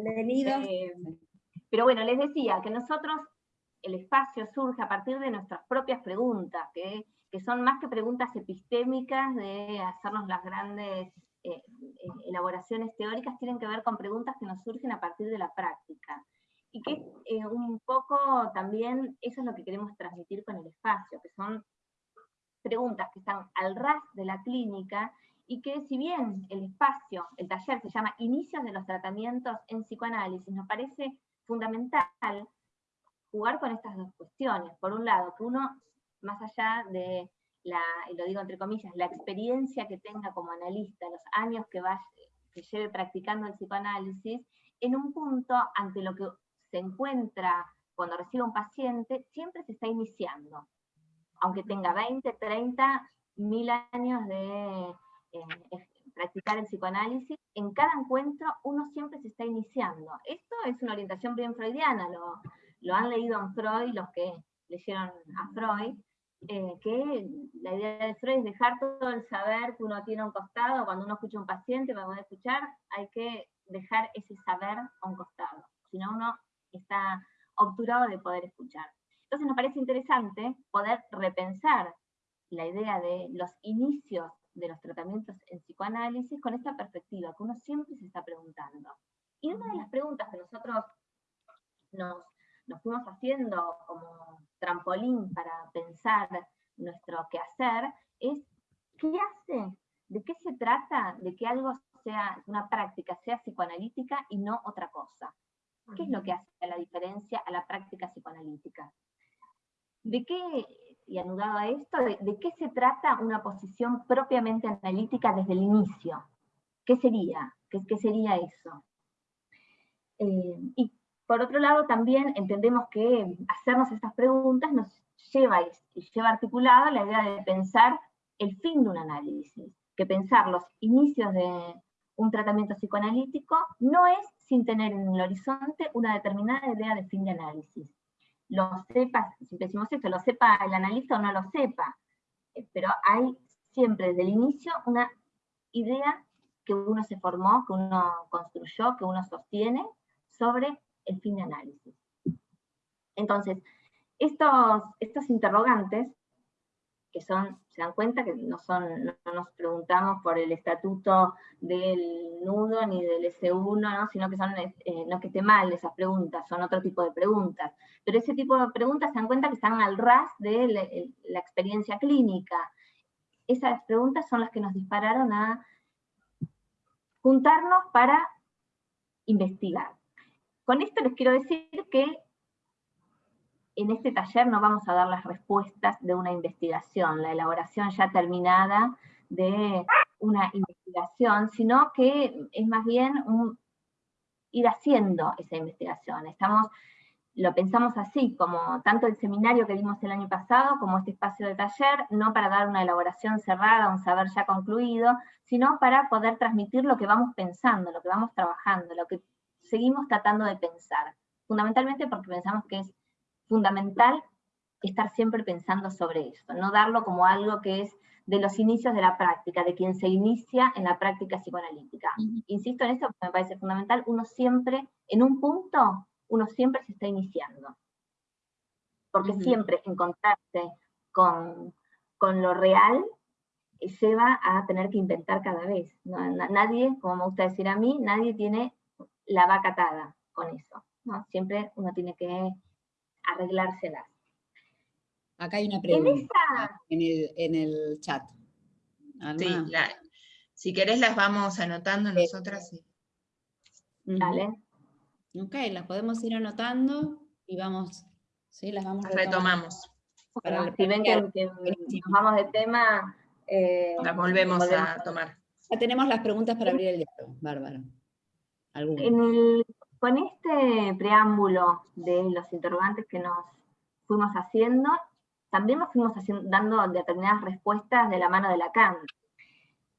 Bienvenidos. Eh, pero bueno, les decía que nosotros, el espacio surge a partir de nuestras propias preguntas, que, son más que preguntas epistémicas de hacernos las grandes eh, eh, elaboraciones teóricas, tienen que ver con preguntas que nos surgen a partir de la práctica. Y que un poco también eso es lo que queremos transmitir con el espacio, que son preguntas que están al ras de la clínica y que si bien el espacio, el taller se llama Inicios de los tratamientos en psicoanálisis, nos parece fundamental jugar con estas dos cuestiones. Por un lado, que uno, más allá de la, y lo digo entre comillas, la experiencia que tenga como analista, los años que, va, que lleve practicando el psicoanálisis, en un punto ante lo que se encuentra cuando recibe un paciente, siempre se está iniciando. Aunque tenga 20, 30, mil años de practicar el psicoanálisis, en cada encuentro uno siempre se está iniciando. Esto es una orientación bien freudiana, lo, han leído en Freud los que leyeron a Freud, eh, que la idea de Freud es dejar todo el saber que uno tiene a un costado, cuando uno escucha a un paciente para poder escuchar, hay que dejar ese saber a un costado, si no uno está obturado de poder escuchar. Entonces nos parece interesante poder repensar la idea de los inicios de los tratamientos en psicoanálisis con esta perspectiva que uno siempre se está preguntando. Y una de las preguntas que nosotros nos, fuimos haciendo como trampolín para pensar nuestro quehacer es, ¿qué hace? ¿De qué se trata de que algo sea, una práctica sea psicoanalítica y no otra cosa? ¿Qué es lo que hace la diferencia a la práctica psicoanalítica? ¿De qué y anudado a esto, de, qué se trata una posición propiamente analítica desde el inicio. ¿Qué sería? ¿Qué, sería eso? Eh, y por otro lado, también entendemos que hacernos estas preguntas nos lleva y lleva articulada la idea de pensar el fin de un análisis, que pensar los inicios de un tratamiento psicoanalítico no es sin tener en el horizonte una determinada idea de fin de análisis lo sepa, si decimos esto, lo sepa el analista o no lo sepa, eh, pero hay siempre desde el inicio una idea que uno se formó, que uno construyó, que uno sostiene sobre el fin de análisis. Entonces, estos, estos interrogantes que son, se dan cuenta que no, son, no nos preguntamos por el estatuto del nudo ni del S1, sino que son, eh, no que esté mal esas preguntas, son otro tipo de preguntas. Pero ese tipo de preguntas se dan cuenta que están al ras de la, experiencia clínica. Esas preguntas son las que nos dispararon a juntarnos para investigar. Con esto les quiero decir que en este taller no vamos a dar las respuestas de una investigación, la elaboración ya terminada de una investigación, sino que es más bien ir haciendo esa investigación. Estamos, lo pensamos así, como tanto el seminario que dimos el año pasado, como este espacio de taller, no para dar una elaboración cerrada, un saber ya concluido, sino para poder transmitir lo que vamos pensando, lo que vamos trabajando, lo que seguimos tratando de pensar. Fundamentalmente porque pensamos que es fundamental estar siempre pensando sobre esto, no darlo como algo que es de los inicios de la práctica, de quien se inicia en la práctica psicoanalítica. Insisto en esto porque me parece fundamental, uno siempre, en un punto, uno siempre se está iniciando. Porque siempre encontrarse con, lo real lleva a tener que inventar cada vez. nadie, como me gusta decir a mí, nadie tiene la vaca atada con eso. Siempre uno tiene que arreglárselas. Acá hay una pregunta en, el, chat. Sí, si querés las vamos anotando nosotras. Sí. Dale. Ok, las podemos ir anotando y vamos, sí, las vamos Retomamos. Para si ven que, nos vamos de tema... Eh, las volvemos, a tomar. Ya tenemos las preguntas para abrir el diálogo, Bárbara. En el con este preámbulo de los interrogantes que nos fuimos haciendo, también nos fuimos dando determinadas respuestas de la mano de Lacan.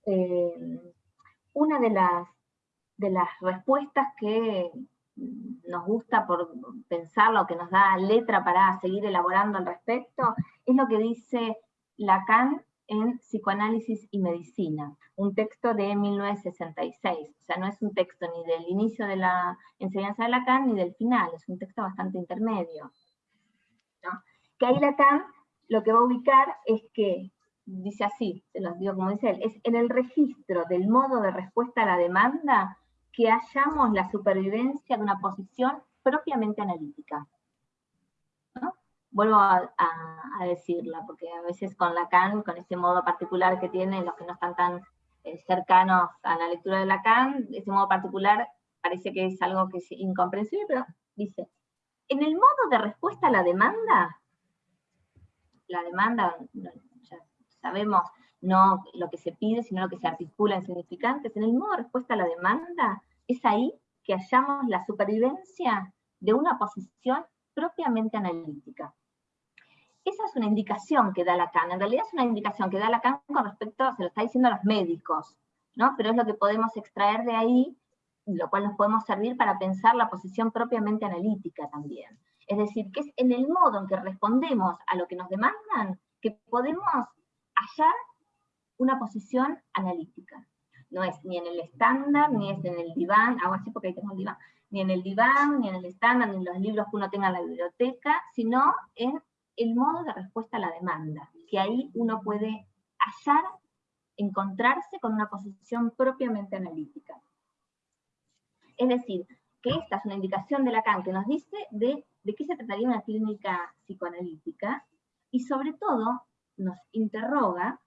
Eh, una de las, de las respuestas que nos gusta por pensarlo, que nos da letra para seguir elaborando al respecto, es lo que dice Lacan en Psicoanálisis y Medicina, un texto de 1966. O sea, no es un texto ni del inicio de la enseñanza de Lacan ni del final, es un texto bastante intermedio. Que ahí Lacan lo que va a ubicar es que, dice así, se los digo como dice él, es en el registro del modo de respuesta a la demanda que hallamos la supervivencia de una posición propiamente analítica vuelvo a, decirla, porque a veces con Lacan, con ese modo particular que tiene, los que no están tan eh, cercanos a la lectura de Lacan, ese modo particular parece que es algo que es incomprensible, pero dice, en el modo de respuesta a la demanda, la demanda, ya sabemos, no lo que se pide, sino lo que se articula en significantes, en el modo de respuesta a la demanda, es ahí que hallamos la supervivencia de una posición propiamente analítica. Esa es una indicación que da Lacan, en realidad es una indicación que da Lacan con respecto, se lo está diciendo a los médicos, ¿no? pero es lo que podemos extraer de ahí, lo cual nos podemos servir para pensar la posición propiamente analítica también. Es decir, que es en el modo en que respondemos a lo que nos demandan que podemos hallar una posición analítica. No es ni en el estándar, ni es en el diván, hago así porque ahí tengo el diván, ni en el diván, ni en el estándar, ni en los libros que uno tenga en la biblioteca, sino en el modo de respuesta a la demanda, que ahí uno puede hallar, encontrarse con una posición propiamente analítica. Es decir, que esta es una indicación de Lacan que nos dice de, de qué se trataría una clínica psicoanalítica y sobre todo nos interroga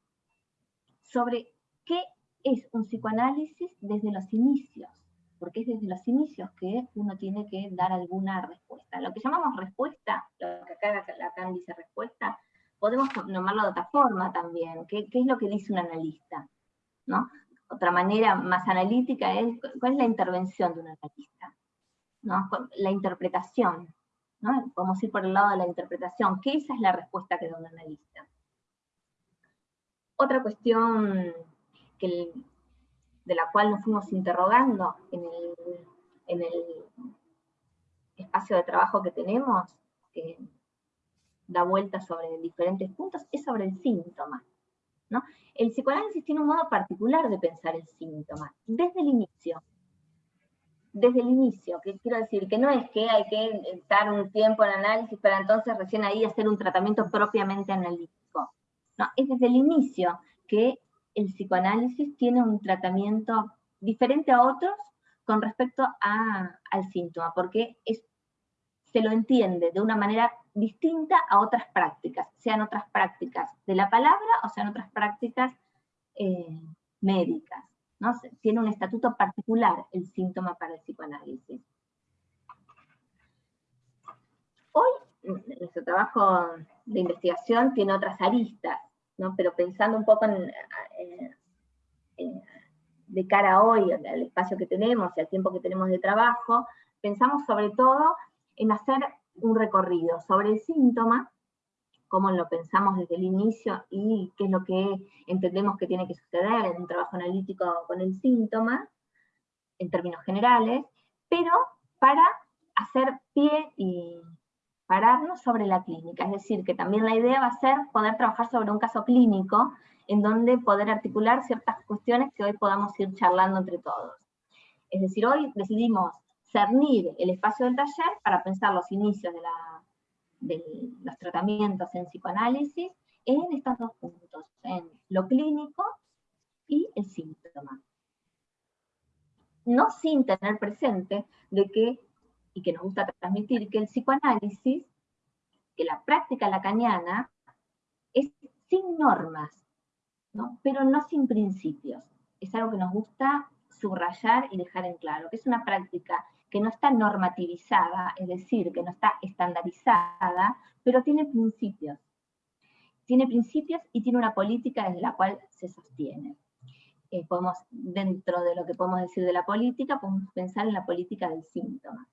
sobre qué es un psicoanálisis desde los inicios, porque es desde los inicios que uno tiene que dar alguna respuesta. Lo que llamamos respuesta, lo que acá Lacan dice respuesta, podemos nombrarlo de otra forma también. ¿Qué, es lo que dice un analista? ¿no? Otra manera más analítica es cuál es la intervención de un analista. ¿no? La interpretación. ¿no? Podemos ir por el lado de la interpretación, que esa es la respuesta que da un analista. Otra cuestión que de la cual nos fuimos interrogando en el, espacio de trabajo que tenemos, que da vuelta sobre diferentes puntos, es sobre el síntoma. ¿no? El psicoanálisis tiene un modo particular de pensar el síntoma, desde el inicio. Desde el inicio, que quiero decir que no es que hay que estar un tiempo en análisis para entonces recién ahí hacer un tratamiento propiamente analítico. No, es desde el inicio que el psicoanálisis tiene un tratamiento diferente a otros con respecto al síntoma, porque se lo entiende de una manera distinta a otras prácticas, sean otras prácticas de la palabra o sean otras prácticas eh, médicas. Tiene un estatuto particular el síntoma para el psicoanálisis. Hoy nuestro trabajo de investigación tiene otras aristas, pero pensando un poco de cara a hoy, al espacio que tenemos y al tiempo que tenemos de trabajo, pensamos sobre todo en hacer un recorrido sobre el síntoma, cómo lo pensamos desde el inicio y qué es lo que entendemos que tiene que suceder en un trabajo analítico con el síntoma, en términos generales, pero para hacer pie y pararnos sobre la clínica, es decir, que también la idea va a ser poder trabajar sobre un caso clínico en donde poder articular ciertas cuestiones que hoy podamos ir charlando entre todos. Es decir, hoy decidimos cernir el espacio del taller para pensar los inicios de, de los tratamientos en psicoanálisis en estos dos puntos, en lo clínico y el síntoma. No sin tener presente de que y que nos gusta transmitir, que el psicoanálisis, que la práctica lacaniana, es sin normas, pero no sin principios. Es algo que nos gusta subrayar y dejar en claro, que es una práctica que no está normativizada, es decir, que no está estandarizada, pero tiene principios. Tiene principios y tiene una política desde la cual se sostiene. Eh, podemos, dentro de lo que podemos decir de la política, podemos pensar en la política del síntoma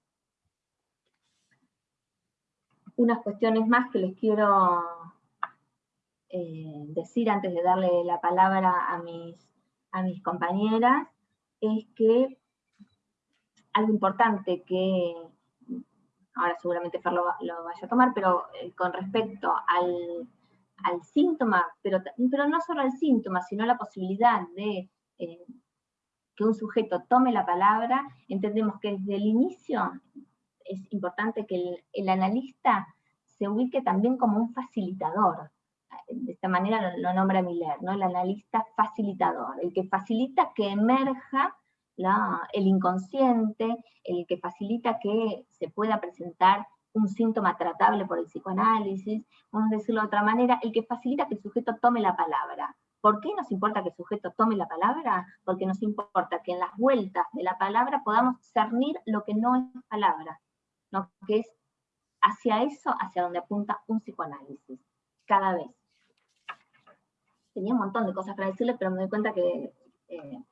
unas cuestiones más que les quiero eh, decir antes de darle la palabra a mis, a mis compañeras, es que algo importante que ahora seguramente Fer lo, vaya a tomar, pero eh, con respecto al, al síntoma, pero, pero no solo al síntoma, sino la posibilidad de eh, que un sujeto tome la palabra, entendemos que desde el inicio es importante que el, analista se ubique también como un facilitador. De esta manera lo, nombra Miller, ¿no? el analista facilitador, el que facilita que emerja el inconsciente, el que facilita que se pueda presentar un síntoma tratable por el psicoanálisis, vamos a decirlo de otra manera, el que facilita que el sujeto tome la palabra. ¿Por qué nos importa que el sujeto tome la palabra? Porque nos importa que en las vueltas de la palabra podamos cernir lo que no es palabra, ¿no? que es hacia eso, hacia donde apunta un psicoanálisis, cada vez. Tenía un montón de cosas para decirles, pero me doy cuenta que eh,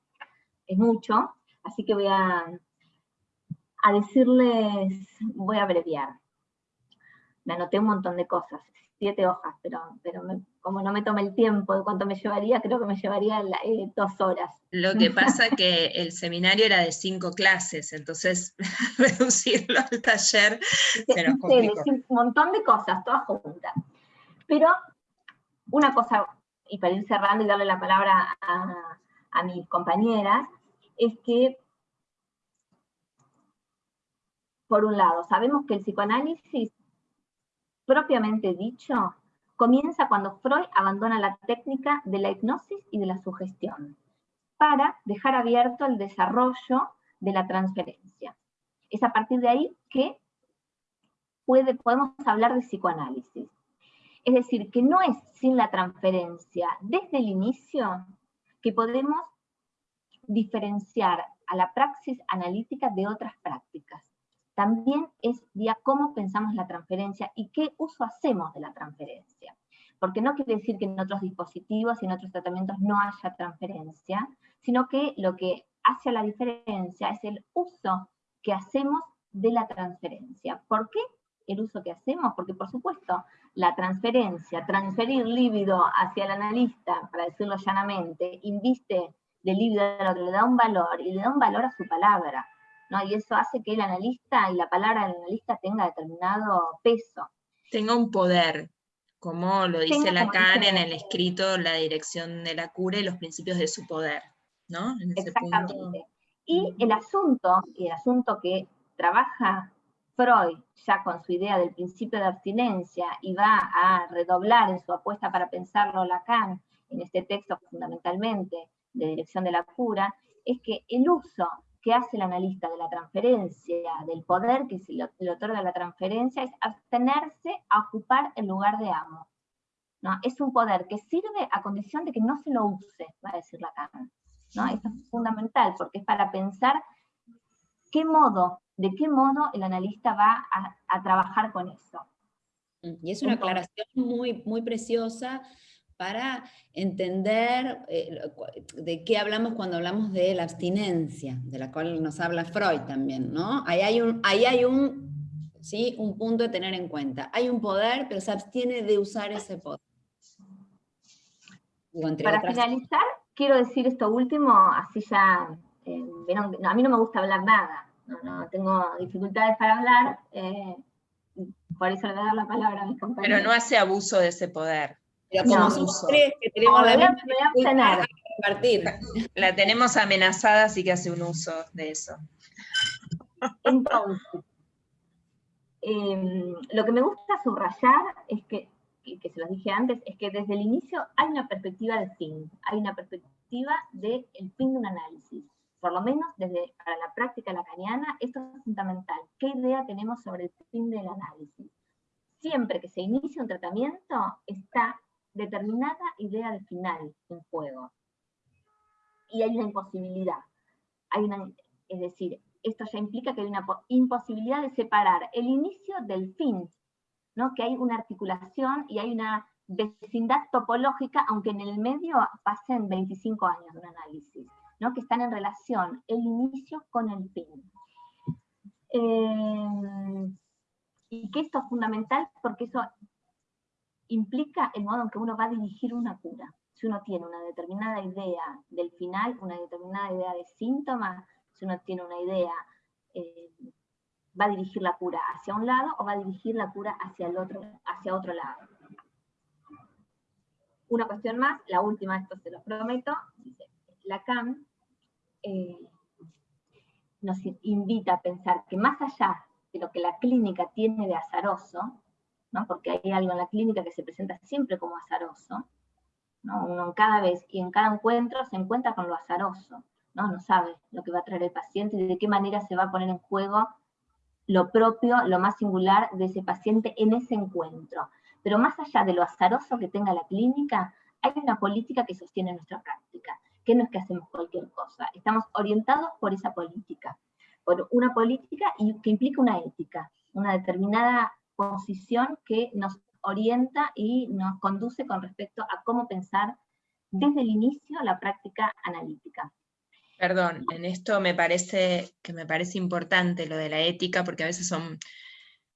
es mucho, así que voy a, a decirles, voy a abreviar. Me anoté un montón de cosas, siete hojas, pero, pero como no me tomé el tiempo de cuánto me llevaría, creo que me llevaría eh, dos horas. Lo que pasa que el seminario era de cinco clases, entonces reducirlo al taller se nos Un montón de cosas, todas juntas. Pero una cosa, y para ir cerrando y darle la palabra a, a mis compañeras, es que, por un lado, sabemos que el psicoanálisis propiamente dicho, comienza cuando Freud abandona la técnica de la hipnosis y de la sugestión, para dejar abierto el desarrollo de la transferencia. Es a partir de ahí que puede, podemos hablar de psicoanálisis. Es decir, que no es sin la transferencia desde el inicio que podemos diferenciar a la praxis analítica de otras prácticas también es vía cómo pensamos la transferencia y qué uso hacemos de la transferencia. Porque no quiere decir que en otros dispositivos y en otros tratamientos no haya transferencia, sino que lo que hace la diferencia es el uso que hacemos de la transferencia. ¿Por qué el uso que hacemos? Porque por supuesto la transferencia, transferir líbido hacia el analista, para decirlo llanamente, inviste de líbido al otro, le da un valor y le da un valor a su palabra. Y eso hace que el analista y la palabra del analista tenga determinado peso. Tenga un poder, como lo dice Lacan en el escrito La dirección de la cura y los principios de su poder, ¿no? Exactamente. Y el asunto, y el asunto que trabaja Freud ya con su idea del principio de abstinencia y va a redoblar en su apuesta para pensarlo Lacan en este texto fundamentalmente de dirección de la cura, es que el uso que hace el analista de la transferencia, del poder que se le otorga la transferencia, es abstenerse a ocupar el lugar de amo. ¿no? Es un poder que sirve a condición de que no se lo use, va a decir Lacan. ¿no? Esto es fundamental porque es para pensar qué modo, de qué modo el analista va a, trabajar con eso. Y es una aclaración muy, muy preciosa para entender eh, de qué hablamos cuando hablamos de la abstinencia, de la cual nos habla Freud también, ¿no? Ahí hay un, ahí hay un, ¿sí? un punto a tener en cuenta. Hay un poder, pero se abstiene de usar ese poder. Para finalizar, quiero decir esto último, así ya, eh, a mí no me gusta hablar nada, no, tengo dificultades para hablar, eh, por eso le voy a dar la palabra a mis compañeros. Pero no hace abuso de ese poder. Pero como somos tres que tenemos la misma compartir. La tenemos amenazada, así que hace un uso de eso. Entonces, em, lo que me gusta subrayar es que, que se los dije antes, es que desde el inicio hay una perspectiva de fin, hay una perspectiva del fin de un análisis. Por lo menos desde para la práctica lacaniana, esto es fundamental. ¿Qué idea tenemos sobre el fin del análisis? Siempre que se inicia un tratamiento, está determinada idea de final en juego. Y hay una imposibilidad. Hay una, es decir, esto ya implica que hay una imposibilidad de separar el inicio del fin, ¿no? que hay una articulación y hay una vecindad topológica, aunque en el medio pasen 25 años de un análisis, ¿no? que están en relación el inicio con el fin. Eh, y que esto es fundamental porque eso implica el modo en que uno va a dirigir una cura. Si uno tiene una determinada idea del final, una determinada idea de síntoma, si uno tiene una idea, eh, va a dirigir la cura hacia un lado o va a dirigir la cura hacia, el otro, hacia otro lado. una cuestión más, la última, esto se lo prometo, dice, Lacan eh, nos invita a pensar que más allá de lo que la clínica tiene de azaroso, ¿no? porque hay algo en la clínica que se presenta siempre como azaroso, ¿no? uno cada vez y en cada encuentro se encuentra con lo azaroso, ¿no? no sabe lo que va a traer el paciente y de qué manera se va a poner en juego lo propio, lo más singular de ese paciente en ese encuentro. Pero más allá de lo azaroso que tenga la clínica, hay una política que sostiene nuestra práctica, que no es que hacemos cualquier cosa, estamos orientados por esa política, por una política que implica una ética, una determinada posición que nos orienta y nos conduce con respecto a cómo pensar desde el inicio la práctica analítica. Perdón, en esto me parece que me parece importante lo de la ética, porque a veces son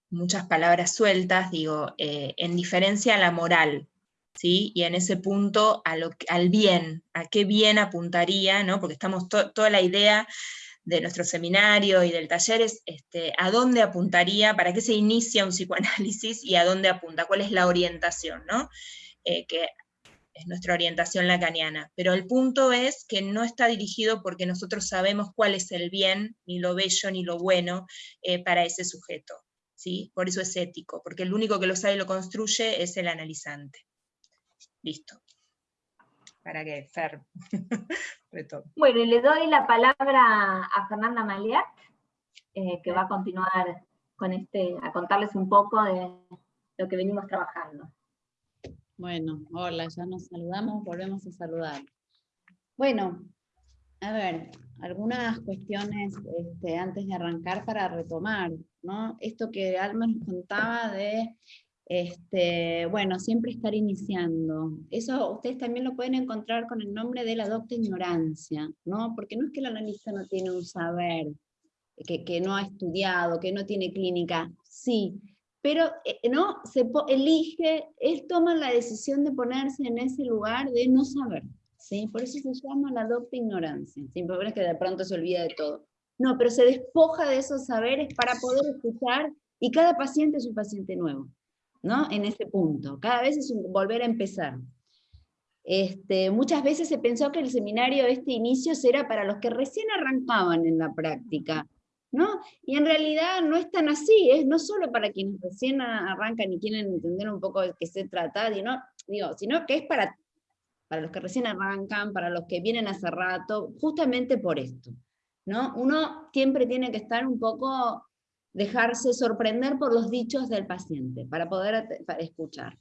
muchas palabras sueltas, digo, eh, en diferencia a la moral, ¿sí? Y en ese punto a lo, al bien, a qué bien apuntaría, ¿no? Porque estamos toda la idea de nuestro seminario y del taller es este, a dónde apuntaría, para qué se inicia un psicoanálisis y a dónde apunta, cuál es la orientación, ¿no? Eh, que es nuestra orientación lacaniana. Pero el punto es que no está dirigido porque nosotros sabemos cuál es el bien, ni lo bello, ni lo bueno eh, para ese sujeto. ¿sí? Por eso es ético, porque el único que lo sabe y lo construye es el analizante. Listo. Para que Fer Bueno, y le doy la palabra a Fernanda Maliat, eh, que va a continuar con este, a contarles un poco de lo que venimos trabajando. Bueno, hola, ya nos saludamos, volvemos a saludar. Bueno, a ver, algunas cuestiones este, antes de arrancar para retomar, ¿no? Esto que Alma nos contaba de, este, bueno, siempre estar iniciando. Eso ustedes también lo pueden encontrar con el nombre de la docta ignorancia, ¿no? Porque no es que el analista no tiene un saber, que, que no ha estudiado, que no tiene clínica, sí, pero eh, no se elige, él toma la decisión de ponerse en ese lugar de no saber, ¿sí? Por eso se llama la docta ignorancia, sin es que de pronto se olvida de todo. No, pero se despoja de esos saberes para poder escuchar, y cada paciente es un paciente nuevo, ¿no? En ese punto, cada vez es volver a empezar. Este, muchas veces se pensó que el seminario, este inicio, era para los que recién arrancaban en la práctica, ¿no? Y en realidad no es tan así, es no solo para quienes recién arrancan y quieren entender un poco de qué se trata, ¿no? Digo, sino que es para, para los que recién arrancan, para los que vienen hace rato, justamente por esto. ¿no? Uno siempre tiene que estar un poco, dejarse sorprender por los dichos del paciente, para poder escuchar.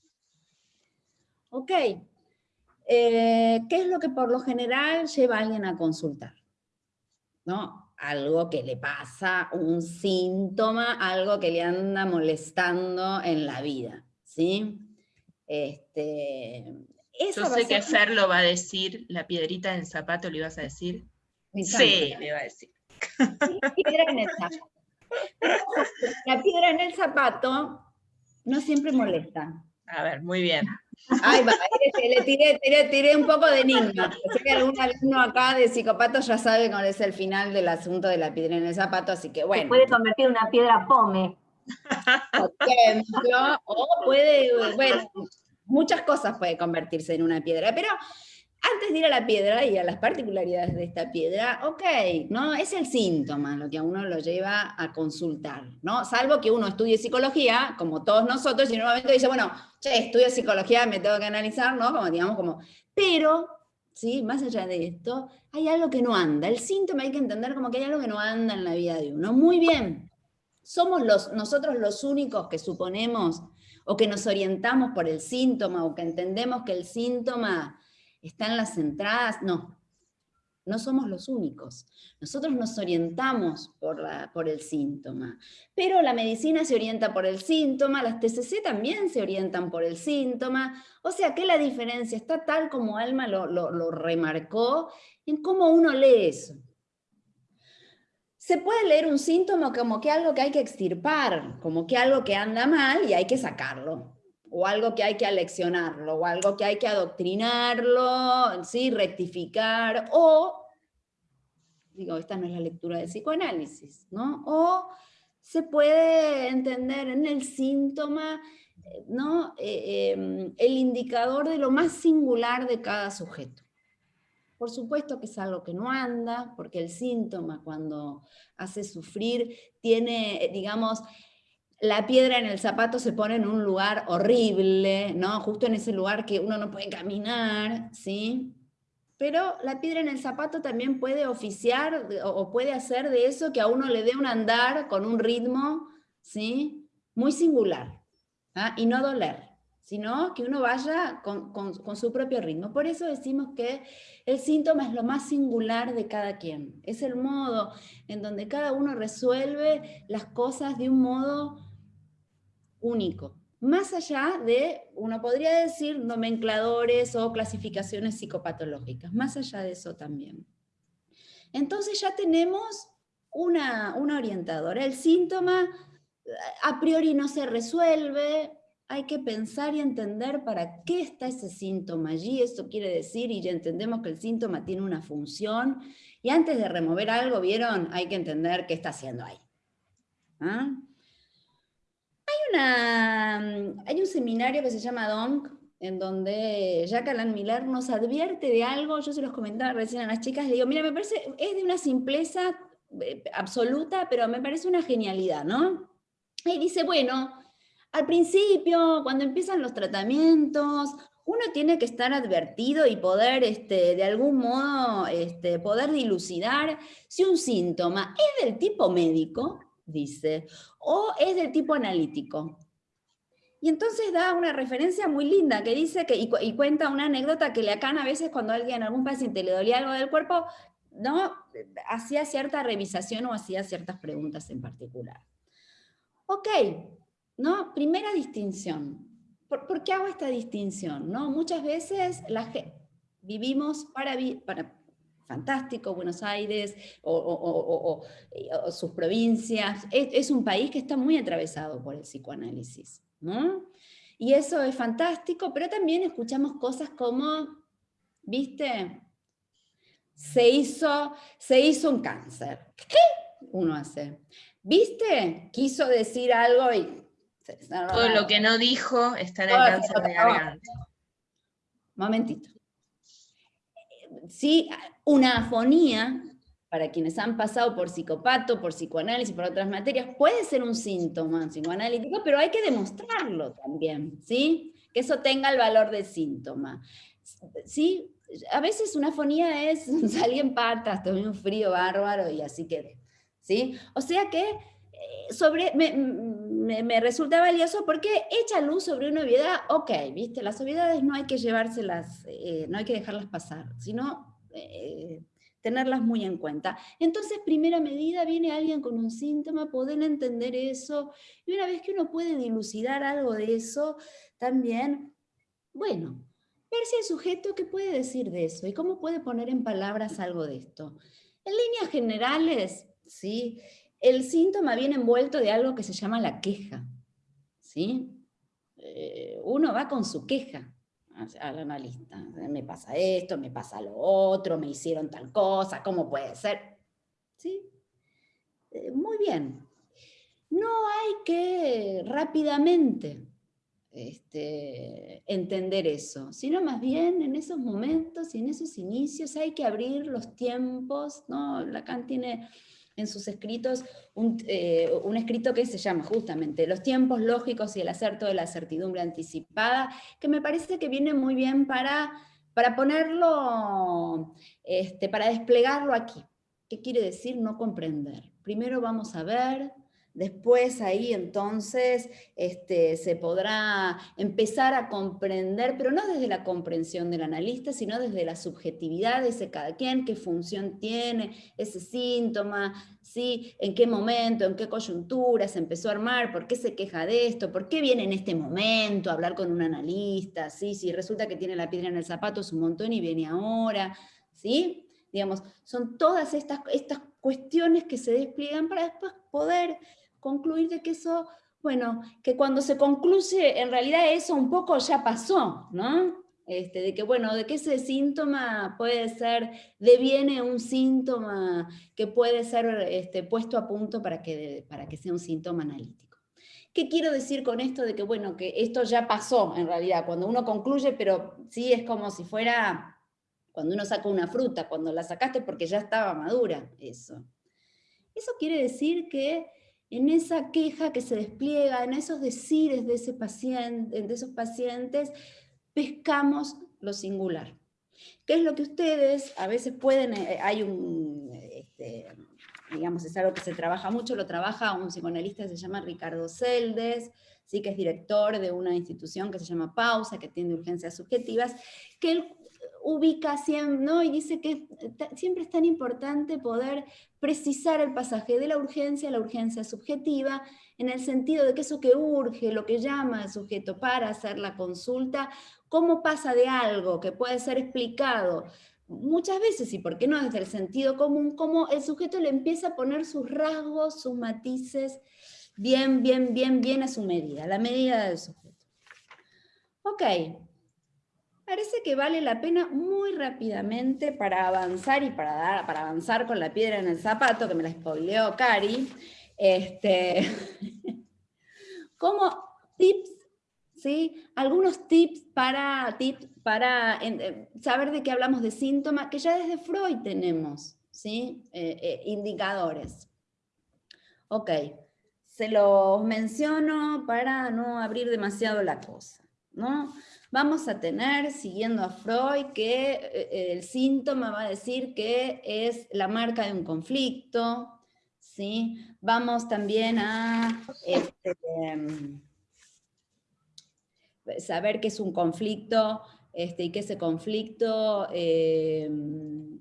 Ok, eh, ¿qué es lo que por lo general lleva a alguien a consultar? ¿No? algo que le pasa, un síntoma, algo que le anda molestando en la vida, ¿sí? Este, Yo sé que Fer lo va a decir, la piedrita en el zapato le ibas a decir. Sí, le va a decir. piedra en el zapato. La piedra en el zapato no siempre molesta. A ver, muy bien. Ay, va, le tiré, tiré, tiré, un poco de enigma. Sé que algún alumno acá de psicopato ya sabe cuál es el final del asunto de la piedra en el zapato, así que bueno. Se puede convertir en una piedra pome. Por ejemplo, o puede, bueno, muchas cosas puede convertirse en una piedra, pero antes de ir a la piedra y a las particularidades de esta piedra, ok, ¿no? Es el síntoma lo que a uno lo lleva a consultar, ¿no? Salvo que uno estudie psicología, como todos nosotros, y en un momento dice, bueno, che, estudio psicología, me tengo que analizar, ¿no? Como digamos, como, pero, ¿sí? Más allá de esto, hay algo que no anda. El síntoma hay que entender como que hay algo que no anda en la vida de uno. Muy bien, somos los, nosotros los únicos que suponemos o que nos orientamos por el síntoma o que entendemos que el síntoma están las entradas, no, no somos los únicos. Nosotros nos orientamos por, la, por, el síntoma, pero la medicina se orienta por el síntoma, las TCC también se orientan por el síntoma, o sea que la diferencia está tal como Alma lo, lo remarcó en cómo uno lee eso. Se puede leer un síntoma como que algo que hay que extirpar, como que algo que anda mal y hay que sacarlo o algo que hay que aleccionarlo, o algo que hay que adoctrinarlo, ¿sí? rectificar, o, digo, esta no es la lectura del psicoanálisis, ¿no? O se puede entender en el síntoma ¿no? Eh, em, el indicador de lo más singular de cada sujeto. Por supuesto que es algo que no anda, porque el síntoma cuando hace sufrir tiene, digamos, la piedra en el zapato se pone en un lugar horrible, ¿no? Justo en ese lugar que uno no puede caminar, ¿sí? Pero la piedra en el zapato también puede oficiar o puede hacer de eso que a uno le dé un andar con un ritmo, ¿sí? Muy singular, ¿ah? y no doler sino que uno vaya con, su propio ritmo. Por eso decimos que el síntoma es lo más singular de cada quien. Es el modo en donde cada uno resuelve las cosas de un modo único. Más allá de, uno podría decir, nomencladores o clasificaciones psicopatológicas, más allá de eso también. Entonces ya tenemos una, una orientadora. El síntoma a priori no se resuelve, hay que pensar y entender para qué está ese síntoma allí, eso quiere decir, y ya entendemos que el síntoma tiene una función, y antes de remover algo, ¿vieron? Hay que entender qué está haciendo ahí. ¿Ah? Hay, una, hay un seminario que se llama DONC, en donde Alan Miller nos advierte de algo, yo se los comentaba recién a las chicas, le digo, mira, me parece, es de una simpleza eh, absoluta, pero me parece una genialidad, ¿no? Y dice, bueno, al principio, cuando empiezan los tratamientos, uno tiene que estar advertido y poder, este, de algún modo, este, poder dilucidar si un síntoma es del tipo médico, dice, o es del tipo analítico. Y entonces da una referencia muy linda que dice que, y, cuenta una anécdota que le acan a veces cuando alguien, algún paciente le dolía algo del cuerpo, ¿no? hacía cierta revisación o hacía ciertas preguntas en particular. Ok, ¿no? Primera distinción. ¿Por, qué hago esta distinción? ¿no? Muchas veces la, vivimos para, para fantástico, Buenos Aires o, sus provincias. Es, un país que está muy atravesado por el psicoanálisis. ¿no? Y eso es fantástico, pero también escuchamos cosas como, ¿viste? Se hizo, se hizo un cáncer. ¿Qué uno hace? ¿Viste? Quiso decir algo y todo lo que no dijo está en el cáncer de garganta. Momentito. Sí, una afonía, para quienes han pasado por psicopato, por psicoanálisis, por otras materias, puede ser un síntoma psicoanalítico, pero hay que demostrarlo también, ¿sí? Que eso tenga el valor de síntoma. ¿Sí? A veces una afonía es salir en patas, tomé un frío bárbaro y así quedé, ¿sí? O sea que sobre, me, resulta valioso porque echa luz sobre una obviedad, ok, viste, las obviedades no hay que llevárselas, eh, no hay que dejarlas pasar, sino eh, tenerlas muy en cuenta. Entonces, primera medida, viene alguien con un síntoma, poder entender eso, y una vez que uno puede dilucidar algo de eso, también, bueno, ver si el sujeto qué puede decir de eso, y cómo puede poner en palabras algo de esto. En líneas generales, ¿sí? El síntoma viene envuelto de algo que se llama la queja. ¿sí? Eh, uno va con su queja al analista. Me pasa esto, me pasa lo otro, me hicieron tal cosa, ¿cómo puede ser? ¿Sí? Eh, muy bien. No hay que rápidamente este, entender eso, sino más bien en esos momentos y en esos inicios hay que abrir los tiempos, ¿no? Lacan tiene en sus escritos eh, un, escrito que se llama justamente Los tiempos lógicos y el acerto de la certidumbre anticipada, que me parece que viene muy bien para, para ponerlo, este, para desplegarlo aquí. ¿Qué quiere decir no comprender? Primero vamos a ver, Después ahí entonces este, se podrá empezar a comprender, pero no desde la comprensión del analista, sino desde la subjetividad de ese cada quien, qué función tiene ese síntoma, ¿sí? en qué momento, en qué coyuntura se empezó a armar, por qué se queja de esto, por qué viene en este momento a hablar con un analista, ¿sí? si resulta que tiene la piedra en el zapato es un montón y viene ahora, ¿sí? Digamos, son todas estas, estas cuestiones que se despliegan para después poder concluir de que eso, bueno, que cuando se concluye, en realidad eso un poco ya pasó, ¿no? Este, de que, bueno, de que ese síntoma puede ser, deviene un síntoma que puede ser este, puesto a punto para que, para que sea un síntoma analítico. ¿Qué quiero decir con esto de que, bueno, que esto ya pasó en realidad, cuando uno concluye, pero sí es como si fuera cuando uno saca una fruta, cuando la sacaste porque ya estaba madura, eso. Eso quiere decir que en esa queja que se despliega, en esos decires de, ese paciente, de esos pacientes, pescamos lo singular. ¿Qué es lo que ustedes a veces pueden, eh, hay un, este, digamos, es algo que se trabaja mucho, lo trabaja un psicoanalista que se llama Ricardo Celdes, sí que es director de una institución que se llama Pausa, que tiene urgencias subjetivas, que él ubica siempre, ¿no? y dice que siempre es tan importante poder precisar el pasaje de la urgencia a la urgencia subjetiva, en el sentido de que eso que urge, lo que llama al sujeto para hacer la consulta, cómo pasa de algo que puede ser explicado muchas veces, y por qué no desde el sentido común, cómo el sujeto le empieza a poner sus rasgos, sus matices, bien, bien, bien, bien a su medida, la medida del sujeto. Ok, parece que vale la pena muy rápidamente para avanzar y para, dar, para avanzar con la piedra en el zapato, que me la spoileó Cari, este, como tips, ¿sí? algunos tips para, tips para eh, saber de qué hablamos de síntomas, que ya desde Freud tenemos ¿sí? Eh, eh, indicadores. Ok, se los menciono para no abrir demasiado la cosa. ¿no? Vamos a tener, siguiendo a Freud, que eh, el síntoma va a decir que es la marca de un conflicto, ¿sí? Vamos también a este, em, saber qué es un conflicto este, y que ese conflicto em,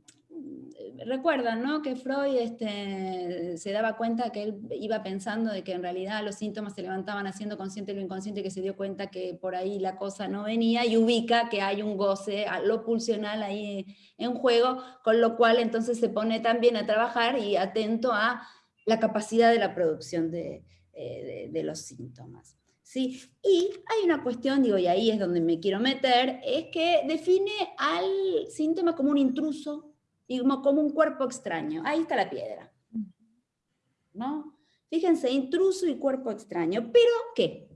recuerdan, ¿no? Que Freud este, se daba cuenta que él iba pensando de que en realidad los síntomas se levantaban haciendo consciente lo inconsciente, que se dio cuenta que por ahí la cosa no venía y ubica que hay un goce, lo pulsional ahí en juego, con lo cual entonces se pone también a trabajar y atento a la capacidad de la producción de, eh, de los síntomas. ¿Sí? Y hay una cuestión, digo, y ahí es donde me quiero meter, es que define al síntoma como un intruso y como, un cuerpo extraño. Ahí está la piedra. ¿No? Fíjense, intruso y cuerpo extraño. ¿Pero qué?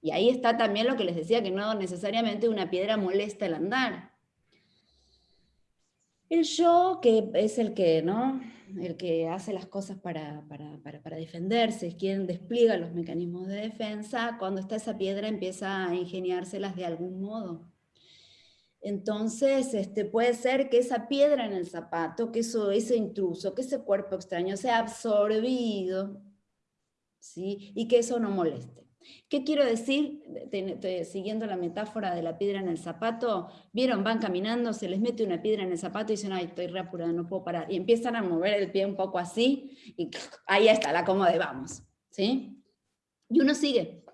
Y ahí está también lo que les decía, que no necesariamente una piedra molesta el andar. El yo, que es el que, ¿no? el que hace las cosas para, para, para, para, defenderse, es quien despliega los mecanismos de defensa, cuando está esa piedra empieza a ingeniárselas de algún modo. Entonces, este, puede ser que esa piedra en el zapato, que eso, ese intruso, que ese cuerpo extraño sea absorbido, ¿sí? y que eso no moleste. ¿Qué quiero decir? siguiendo la metáfora de la piedra en el zapato, vieron, van caminando, se les mete una piedra en el zapato y dicen, ay, estoy re apurada, no puedo parar. Y empiezan a mover el pie un poco así, y ahí está la cómoda vamos. ¿sí? Y uno sigue.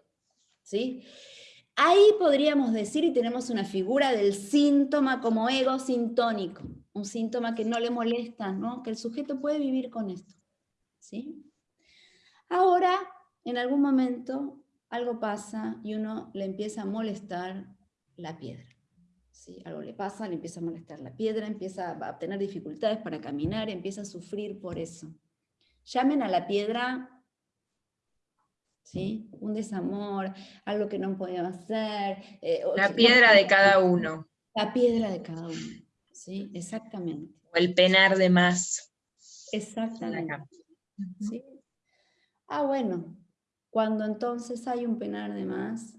¿sí? Ahí podríamos decir, y tenemos una figura del síntoma como ego sintónico, un síntoma que no le molesta, ¿no? que el sujeto puede vivir con esto. ¿sí? Ahora, en algún momento, algo pasa y uno le empieza a molestar la piedra. ¿sí? Algo le pasa, le empieza a molestar la piedra, empieza a tener dificultades para caminar, empieza a sufrir por eso. Llamen a la piedra ¿sí? Un desamor, algo que no podía hacer. Eh, la piedra de cada uno. La piedra de cada uno, ¿sí? Exactamente. O el penar de más. Exactamente. Ah, bueno, cuando entonces hay un penar de más,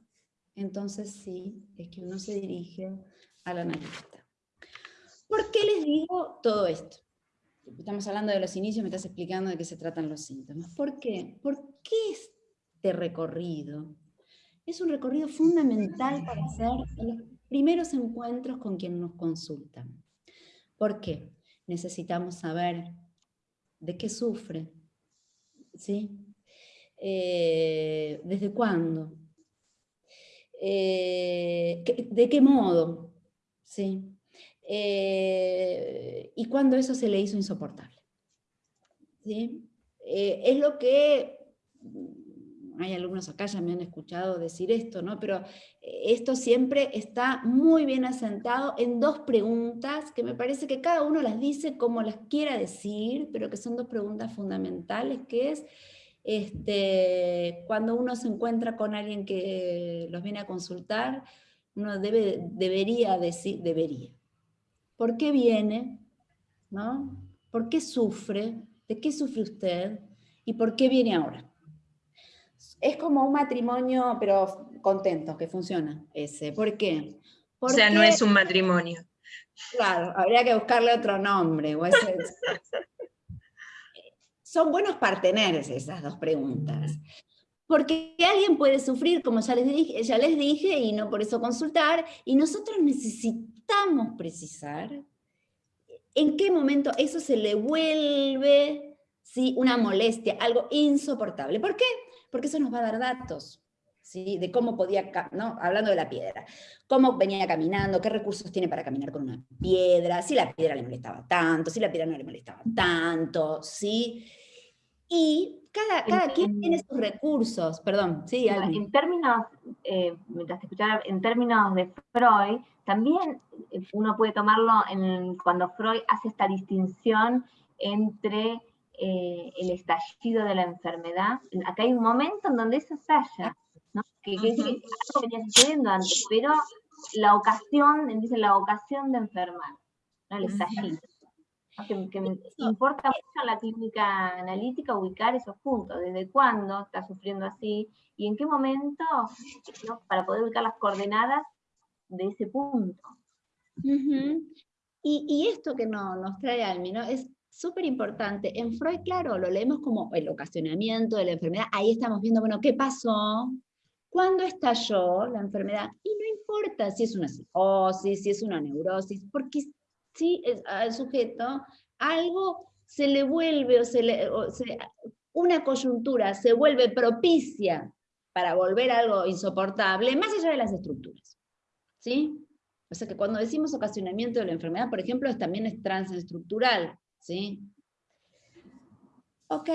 entonces sí, es que uno se dirige al analista. ¿Por qué les digo todo esto? Estamos hablando de los inicios, me estás explicando de qué se tratan los síntomas. ¿Por qué? ¿Por qué este recorrido. Es un recorrido fundamental para hacer los primeros encuentros con quien nos consultan. ¿Por qué? Necesitamos saber de qué sufre, ¿sí? Eh, ¿Desde cuándo? Eh, ¿De qué modo? ¿Sí? Eh, y cuándo eso se le hizo insoportable. ¿Sí? es lo que hay alumnos acá ya me han escuchado decir esto, ¿no? pero eh, esto siempre está muy bien asentado en dos preguntas que me parece que cada uno las dice como las quiera decir, pero que son dos preguntas fundamentales, que es este, cuando uno se encuentra con alguien que los viene a consultar, uno debe, debería decir, debería. ¿Por qué viene? ¿No? ¿Por qué sufre? ¿De qué sufre usted? ¿Y por qué viene ahora? Es como un matrimonio, pero contento, que funciona ese. ¿Por qué? o sea, no es un matrimonio. Claro, habría que buscarle otro nombre. Son buenos parteneres esas dos preguntas. Porque alguien puede sufrir, como ya les, dije, ya les dije, y no por eso consultar, y nosotros necesitamos precisar en qué momento eso se le vuelve ¿sí? una molestia, algo insoportable. ¿Por qué? Porque eso nos va a dar datos. ¿Sí? de cómo podía, ¿no? hablando de la piedra, cómo venía caminando, qué recursos tiene para caminar con una piedra, si la piedra le molestaba tanto, si la piedra no le molestaba tanto, ¿sí? Y cada, quien tiene sus recursos, perdón, sí. En términos, eh, mientras te escuchaba, en términos de Freud, también eh, uno puede tomarlo en, cuando Freud hace esta distinción entre eh, el estallido de la enfermedad. Acá hay un momento en donde eso estalla, ¿no? que, que, algo venía sucediendo antes, pero la ocasión, dice la ocasión de enfermar, ¿no? el estallido que, me importa mucho en la clínica analítica ubicar esos puntos, desde cuándo está sufriendo así y en qué momento, para poder ubicar las coordenadas de ese punto. y, esto que no, nos trae Almi, ¿no? es súper importante. En Freud, claro, lo leemos como el ocasionamiento de la enfermedad, ahí estamos viendo, bueno, ¿qué pasó? ¿Cuándo estalló la enfermedad? Y no importa si es una psicosis, si es una neurosis, porque ¿sí? al sujeto, algo se le vuelve, o se le, una coyuntura se vuelve propicia para volver algo insoportable, más allá de las estructuras. ¿sí? O sea que cuando decimos ocasionamiento de la enfermedad, por ejemplo, también es transestructural. ¿Sí? Ok,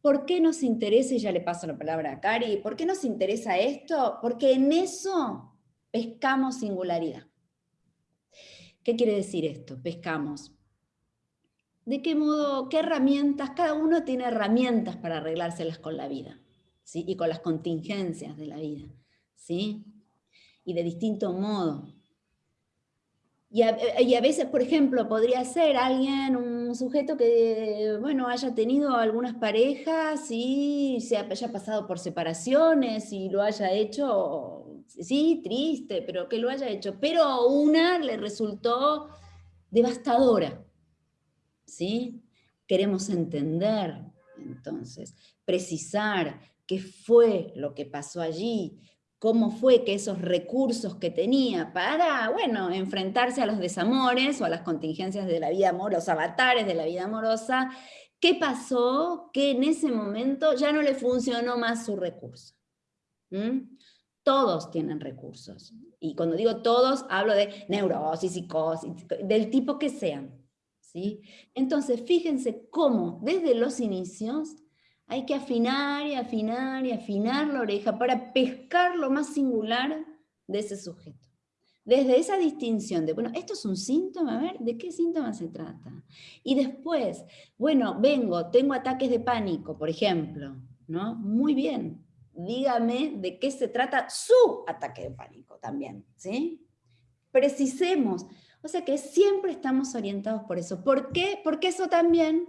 ¿por qué nos interesa, y ya le paso la palabra a Cari, ¿por qué nos interesa esto? Porque en eso pescamos singularidad. ¿Qué quiere decir esto? Pescamos. ¿De qué modo, qué herramientas? Cada uno tiene herramientas para arreglárselas con la vida, ¿sí? Y con las contingencias de la vida, ¿sí? Y de distinto modo. Y a, veces, por ejemplo, podría ser alguien, un sujeto que, bueno, haya tenido algunas parejas y se haya pasado por separaciones y lo haya hecho sí, triste, pero que lo haya hecho, pero una le resultó devastadora, ¿sí? Queremos entender, entonces, precisar qué fue lo que pasó allí, cómo fue que esos recursos que tenía para, bueno, enfrentarse a los desamores o a las contingencias de la vida amorosa, avatares de la vida amorosa, qué pasó que en ese momento ya no le funcionó más su recurso todos tienen recursos. Y cuando digo todos, hablo de neurosis, psicosis, del tipo que sean. ¿sí? Entonces, fíjense cómo desde los inicios hay que afinar y afinar y afinar la oreja para pescar lo más singular de ese sujeto. Desde esa distinción de, bueno, esto es un síntoma, a ver, ¿de qué síntoma se trata? Y después, bueno, vengo, tengo ataques de pánico, por ejemplo, ¿no? Muy bien, dígame de qué se trata su ataque de pánico también, ¿sí? Precisemos. O sea que siempre estamos orientados por eso. ¿Por qué? Porque eso también,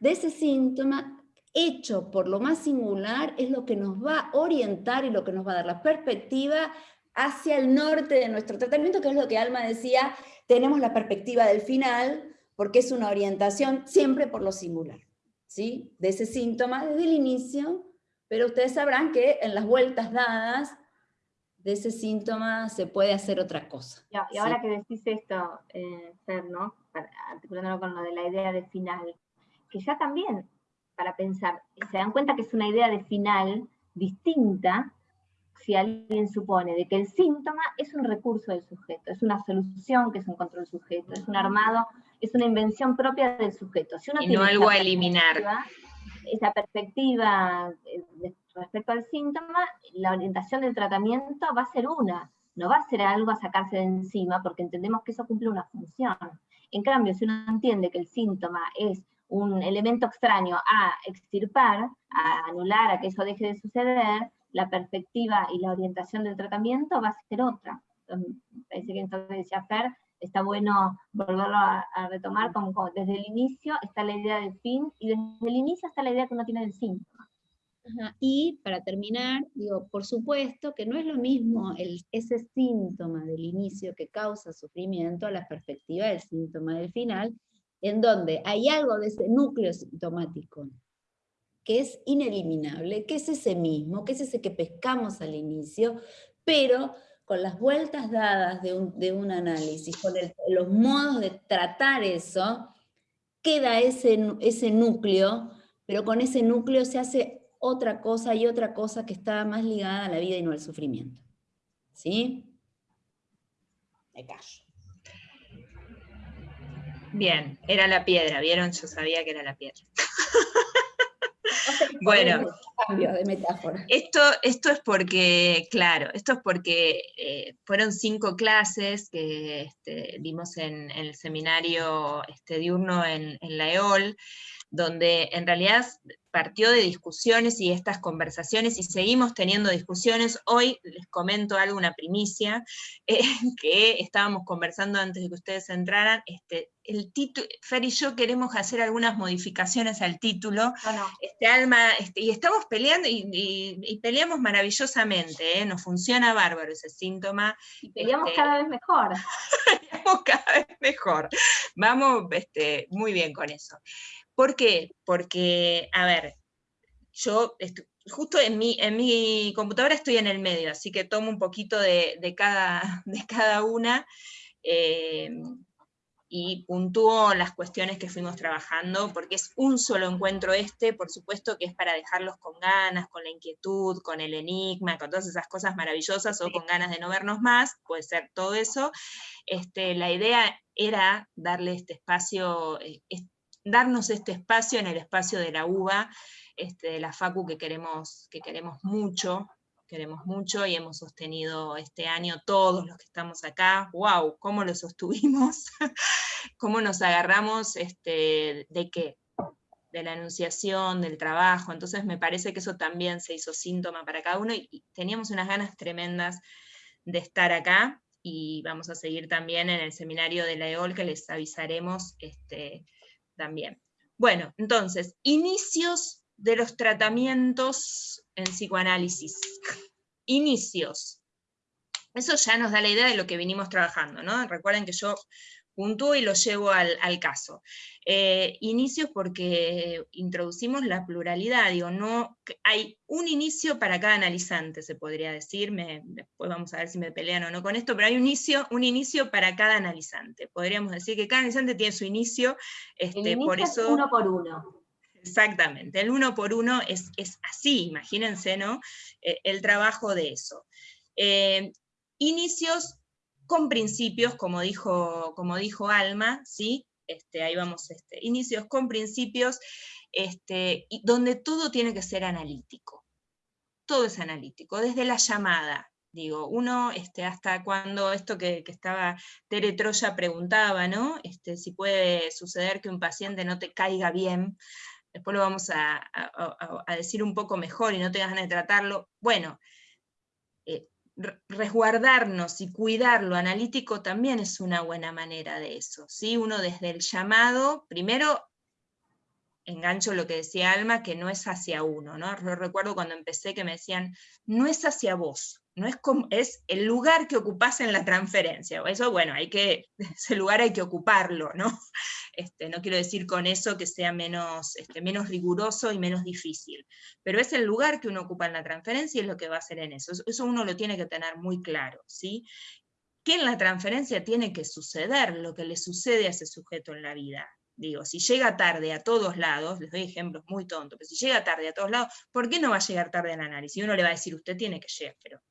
de ese síntoma, hecho por lo más singular, es lo que nos va a orientar y lo que nos va a dar la perspectiva hacia el norte de nuestro tratamiento, que es lo que Alma decía, tenemos la perspectiva del final, porque es una orientación siempre por lo singular, ¿sí? De ese síntoma desde el inicio pero ustedes sabrán que en las vueltas dadas de ese síntoma se puede hacer otra cosa. Y, ahora que decís esto, eh, Fer, ¿no? articulándolo con lo de la idea de final, que ya también, para pensar, se dan cuenta que es una idea de final distinta si alguien supone de que el síntoma es un recurso del sujeto, es una solución que se encontró el sujeto, es un armado, es una invención propia del sujeto. Si y no algo a eliminar esa perspectiva eh, respecto al síntoma, la orientación del tratamiento va a ser una, no va a ser algo a sacarse de encima porque entendemos que eso cumple una función. En cambio, si uno entiende que el síntoma es un elemento extraño a extirpar, a anular, a que eso deje de suceder, la perspectiva y la orientación del tratamiento va a ser otra. Entonces, parece que entonces decía Fer, está bueno volverlo a, retomar como, desde el inicio está la idea del fin y desde el inicio está la idea que uno tiene del síntoma. Y para terminar, digo, por supuesto que no es lo mismo el, ese síntoma del inicio que causa sufrimiento a la perspectiva del síntoma del final, en donde hay algo de ese núcleo sintomático que es ineliminable, que es ese mismo, que es ese que pescamos al inicio, pero con las vueltas dadas de un, análisis, con los modos de tratar eso, queda ese, ese núcleo, pero con ese núcleo se hace otra cosa y otra cosa que está más ligada a la vida y no al sufrimiento. ¿Sí? Me callo. Bien, era la piedra, ¿vieron? Yo sabía que era la piedra. bueno, cambio de metáfora. Esto, esto es porque, claro, esto es porque eh, fueron cinco clases que este, dimos en, el seminario este, diurno en, en la EOL, donde en realidad partió de discusiones y estas conversaciones, y seguimos teniendo discusiones. Hoy les comento algo, una primicia, eh, que estábamos conversando antes de que ustedes entraran. Este, el título, Fer y yo queremos hacer algunas modificaciones al título. Este, Alma, este, y estamos peleando, y, peleamos maravillosamente, ¿eh? nos funciona bárbaro ese síntoma. Y peleamos este, cada vez mejor. peleamos cada vez mejor. Vamos este, muy bien con eso. ¿Por qué? Porque, a ver, yo justo en mi, en mi computadora estoy en el medio, así que tomo un poquito de, cada, de cada, una eh, y puntúo las cuestiones que fuimos trabajando, porque es un solo encuentro este, por supuesto que es para dejarlos con ganas, con la inquietud, con el enigma, con todas esas cosas maravillosas, o con ganas de no vernos más, puede ser todo eso. Este, la idea era darle este espacio, eh, darnos este espacio en el espacio de la UBA, este, de la FACU que queremos, que queremos mucho, queremos mucho y hemos sostenido este año todos los que estamos acá, wow, cómo lo sostuvimos, cómo nos agarramos, este, de qué, de la anunciación, del trabajo, entonces me parece que eso también se hizo síntoma para cada uno y, teníamos unas ganas tremendas de estar acá y vamos a seguir también en el seminario de la EOL que les avisaremos este, también. Bueno, entonces, inicios de los tratamientos en psicoanálisis. Inicios. Eso ya nos da la idea de lo que vinimos trabajando, ¿no? Recuerden que yo puntúo y lo llevo al, caso. Eh, inicios porque introducimos la pluralidad, digo, no, hay un inicio para cada analizante, se podría decir, después vamos a ver si me pelean o no con esto, pero hay un inicio, un inicio para cada analizante. Podríamos decir que cada analizante tiene su inicio, este, por eso... uno por uno. Exactamente, el uno por uno es, es así, imagínense, ¿no? Eh, el trabajo de eso. Eh, inicios con principios, como dijo, como dijo Alma, ¿sí? Este, ahí vamos, este, inicios con principios, este, donde todo tiene que ser analítico. Todo es analítico, desde la llamada, digo, uno, este, hasta cuando esto que, estaba Tere Troya preguntaba, ¿no? Este, si puede suceder que un paciente no te caiga bien, después lo vamos a, decir un poco mejor y no tengas ganas de tratarlo. Bueno, resguardarnos y cuidar lo analítico también es una buena manera de eso. ¿sí? Uno desde el llamado, primero engancho lo que decía Alma, que no es hacia uno. ¿no? Recuerdo cuando empecé que me decían, no es hacia vos, no es, como, es el lugar que ocupás en la transferencia. Eso, bueno, hay que, ese lugar hay que ocuparlo, ¿no? Este, no quiero decir con eso que sea menos, este, menos riguroso y menos difícil, pero es el lugar que uno ocupa en la transferencia y es lo que va a hacer en eso. Eso uno lo tiene que tener muy claro, ¿sí? Que en la transferencia tiene que suceder lo que le sucede a ese sujeto en la vida. Digo, si llega tarde a todos lados, les doy ejemplos muy tontos, pero si llega tarde a todos lados, ¿por qué no va a llegar tarde al análisis? Y uno le va a decir, usted tiene que llegar, pero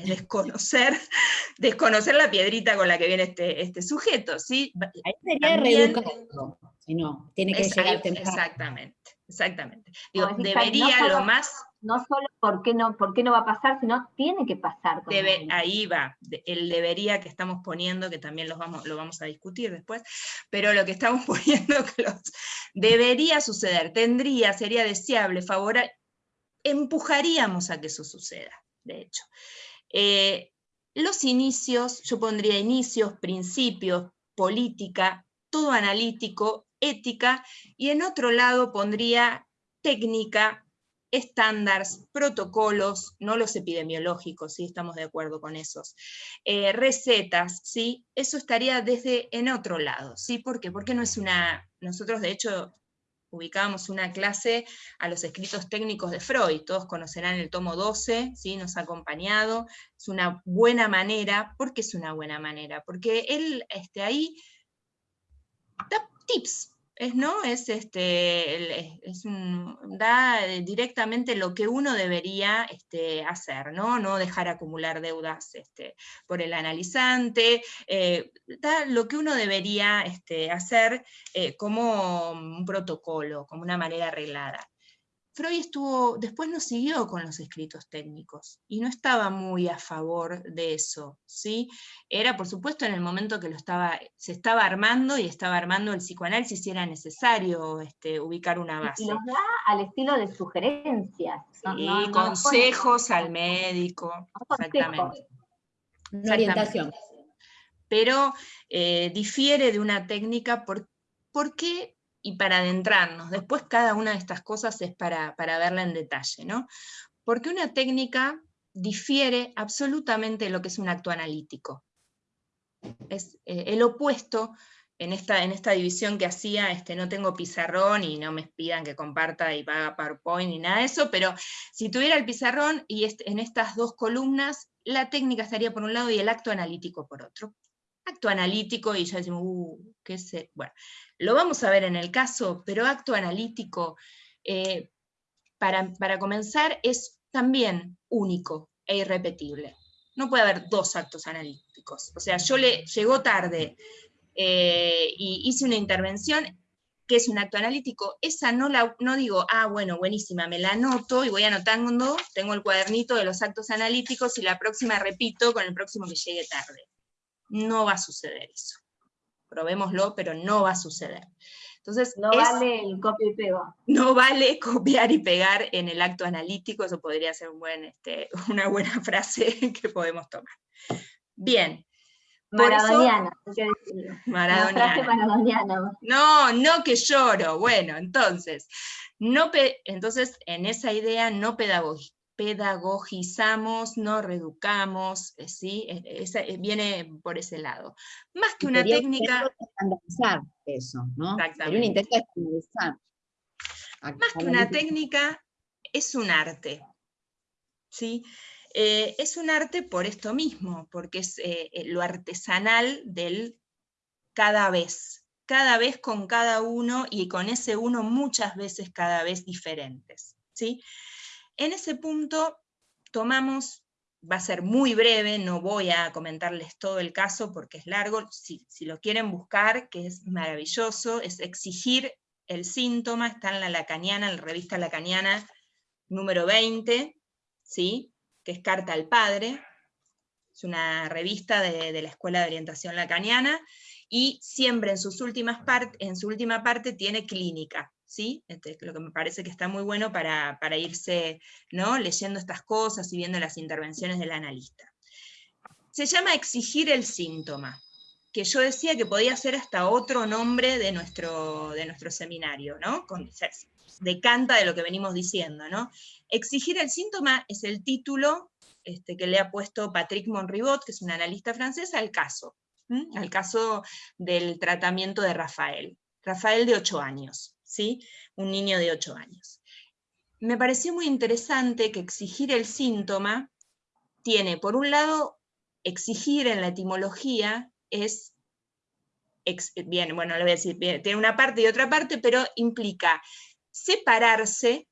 es desconocer, desconocer la piedrita con la que viene este, este sujeto, ¿sí? Ahí sería reeducado, si no, tiene que llegar Exactamente, exactamente. Digo, debería lo más... No solo por qué no, por qué no va a pasar, sino tiene que pasar. Debe, ahí va, el debería que estamos poniendo, que también los vamos, lo vamos a discutir después, pero lo que estamos poniendo que los, debería suceder, tendría, sería deseable, favorable, empujaríamos a que eso suceda, de hecho. Eh, los inicios, yo pondría inicios, principios, política, todo analítico, ética, y en otro lado pondría técnica, estándares, protocolos, no los epidemiológicos, ¿sí? estamos de acuerdo con esos, eh, recetas, ¿sí? eso estaría desde en otro lado, ¿sí? ¿Por qué? Porque no es una, nosotros de hecho ubicábamos una clase a los escritos técnicos de Freud, todos conocerán el tomo 12, ¿sí? nos ha acompañado, es una buena manera, ¿por qué es una buena manera? Porque él este, ahí da tips, es, ¿no? es, este, es da directamente lo que uno debería este, hacer, ¿no? no dejar acumular deudas este, por el analizante, eh, da lo que uno debería este, hacer eh, como un protocolo, como una manera arreglada. Freud estuvo, después no siguió con los escritos técnicos y no estaba muy a favor de eso, ¿sí? Era, por supuesto, en el momento que lo estaba, se estaba armando y estaba armando el psicoanálisis si era necesario este, ubicar una base. Y los da al estilo de sugerencias. Sí, consejos al médico, exactamente. Una orientación. Pero eh, difiere de una técnica por, porque y para adentrarnos. Después cada una de estas cosas es para, verla en detalle, ¿no? Porque una técnica difiere absolutamente de lo que es un acto analítico. Es eh, el opuesto en esta, en esta división que hacía, este, no tengo pizarrón y no me pidan que comparta y paga PowerPoint ni nada de eso, pero si tuviera el pizarrón y en estas dos columnas, la técnica estaría por un lado y el acto analítico por otro acto analítico y ya decimos, uh, qué sé, bueno, lo vamos a ver en el caso, pero acto analítico, eh, para, para, comenzar, es también único e irrepetible. No puede haber dos actos analíticos. O sea, yo le llegó tarde eh, y hice una intervención que es un acto analítico, esa no la no digo, ah, bueno, buenísima, me la anoto y voy anotando, tengo el cuadernito de los actos analíticos y la próxima repito con el próximo que llegue tarde no va a suceder eso. Probémoslo, pero no va a suceder. Entonces, no vale el copia y pega. No vale copiar y pegar en el acto analítico, eso podría ser un buen, este, una buena frase que podemos tomar. Bien. Maradoniana, maradoniana. No, no que lloro. Bueno, entonces, no entonces en esa idea no pedagogizamos, no reeducamos, eh, ¿sí? E, eh, viene por ese lado. Más que una técnica... Estandarizar eso, ¿no? Exactamente. un intento de Más que una técnica, es un arte. ¿sí? Eh, es un arte por esto mismo, porque es lo artesanal del cada vez, cada vez con cada uno y con ese uno muchas veces cada vez diferentes. ¿sí? En ese punto tomamos, va a ser muy breve, no voy a comentarles todo el caso porque es largo, si, lo quieren buscar, que es maravilloso, es exigir el síntoma, está en la Lacaniana, en la revista Lacaniana número 20, ¿sí? que es Carta al Padre, es una revista de, de la Escuela de Orientación Lacaniana, y siempre en, sus últimas en su última parte tiene clínica, ¿sí? Este, lo que me parece que está muy bueno para, irse ¿no? leyendo estas cosas y viendo las intervenciones del analista. Se llama exigir el síntoma, que yo decía que podía ser hasta otro nombre de nuestro, de nuestro seminario, ¿no? Con, decanta de lo que venimos diciendo, ¿no? Exigir el síntoma es el título este, que le ha puesto Patrick Monribot, que es un analista francés, al caso, al caso del tratamiento de Rafael. Rafael de 8 años. ¿Sí? un niño de 8 años. Me pareció muy interesante que exigir el síntoma tiene, por un lado, exigir en la etimología es, bien, bueno, lo voy a decir, tiene una parte y otra parte, pero implica separarse,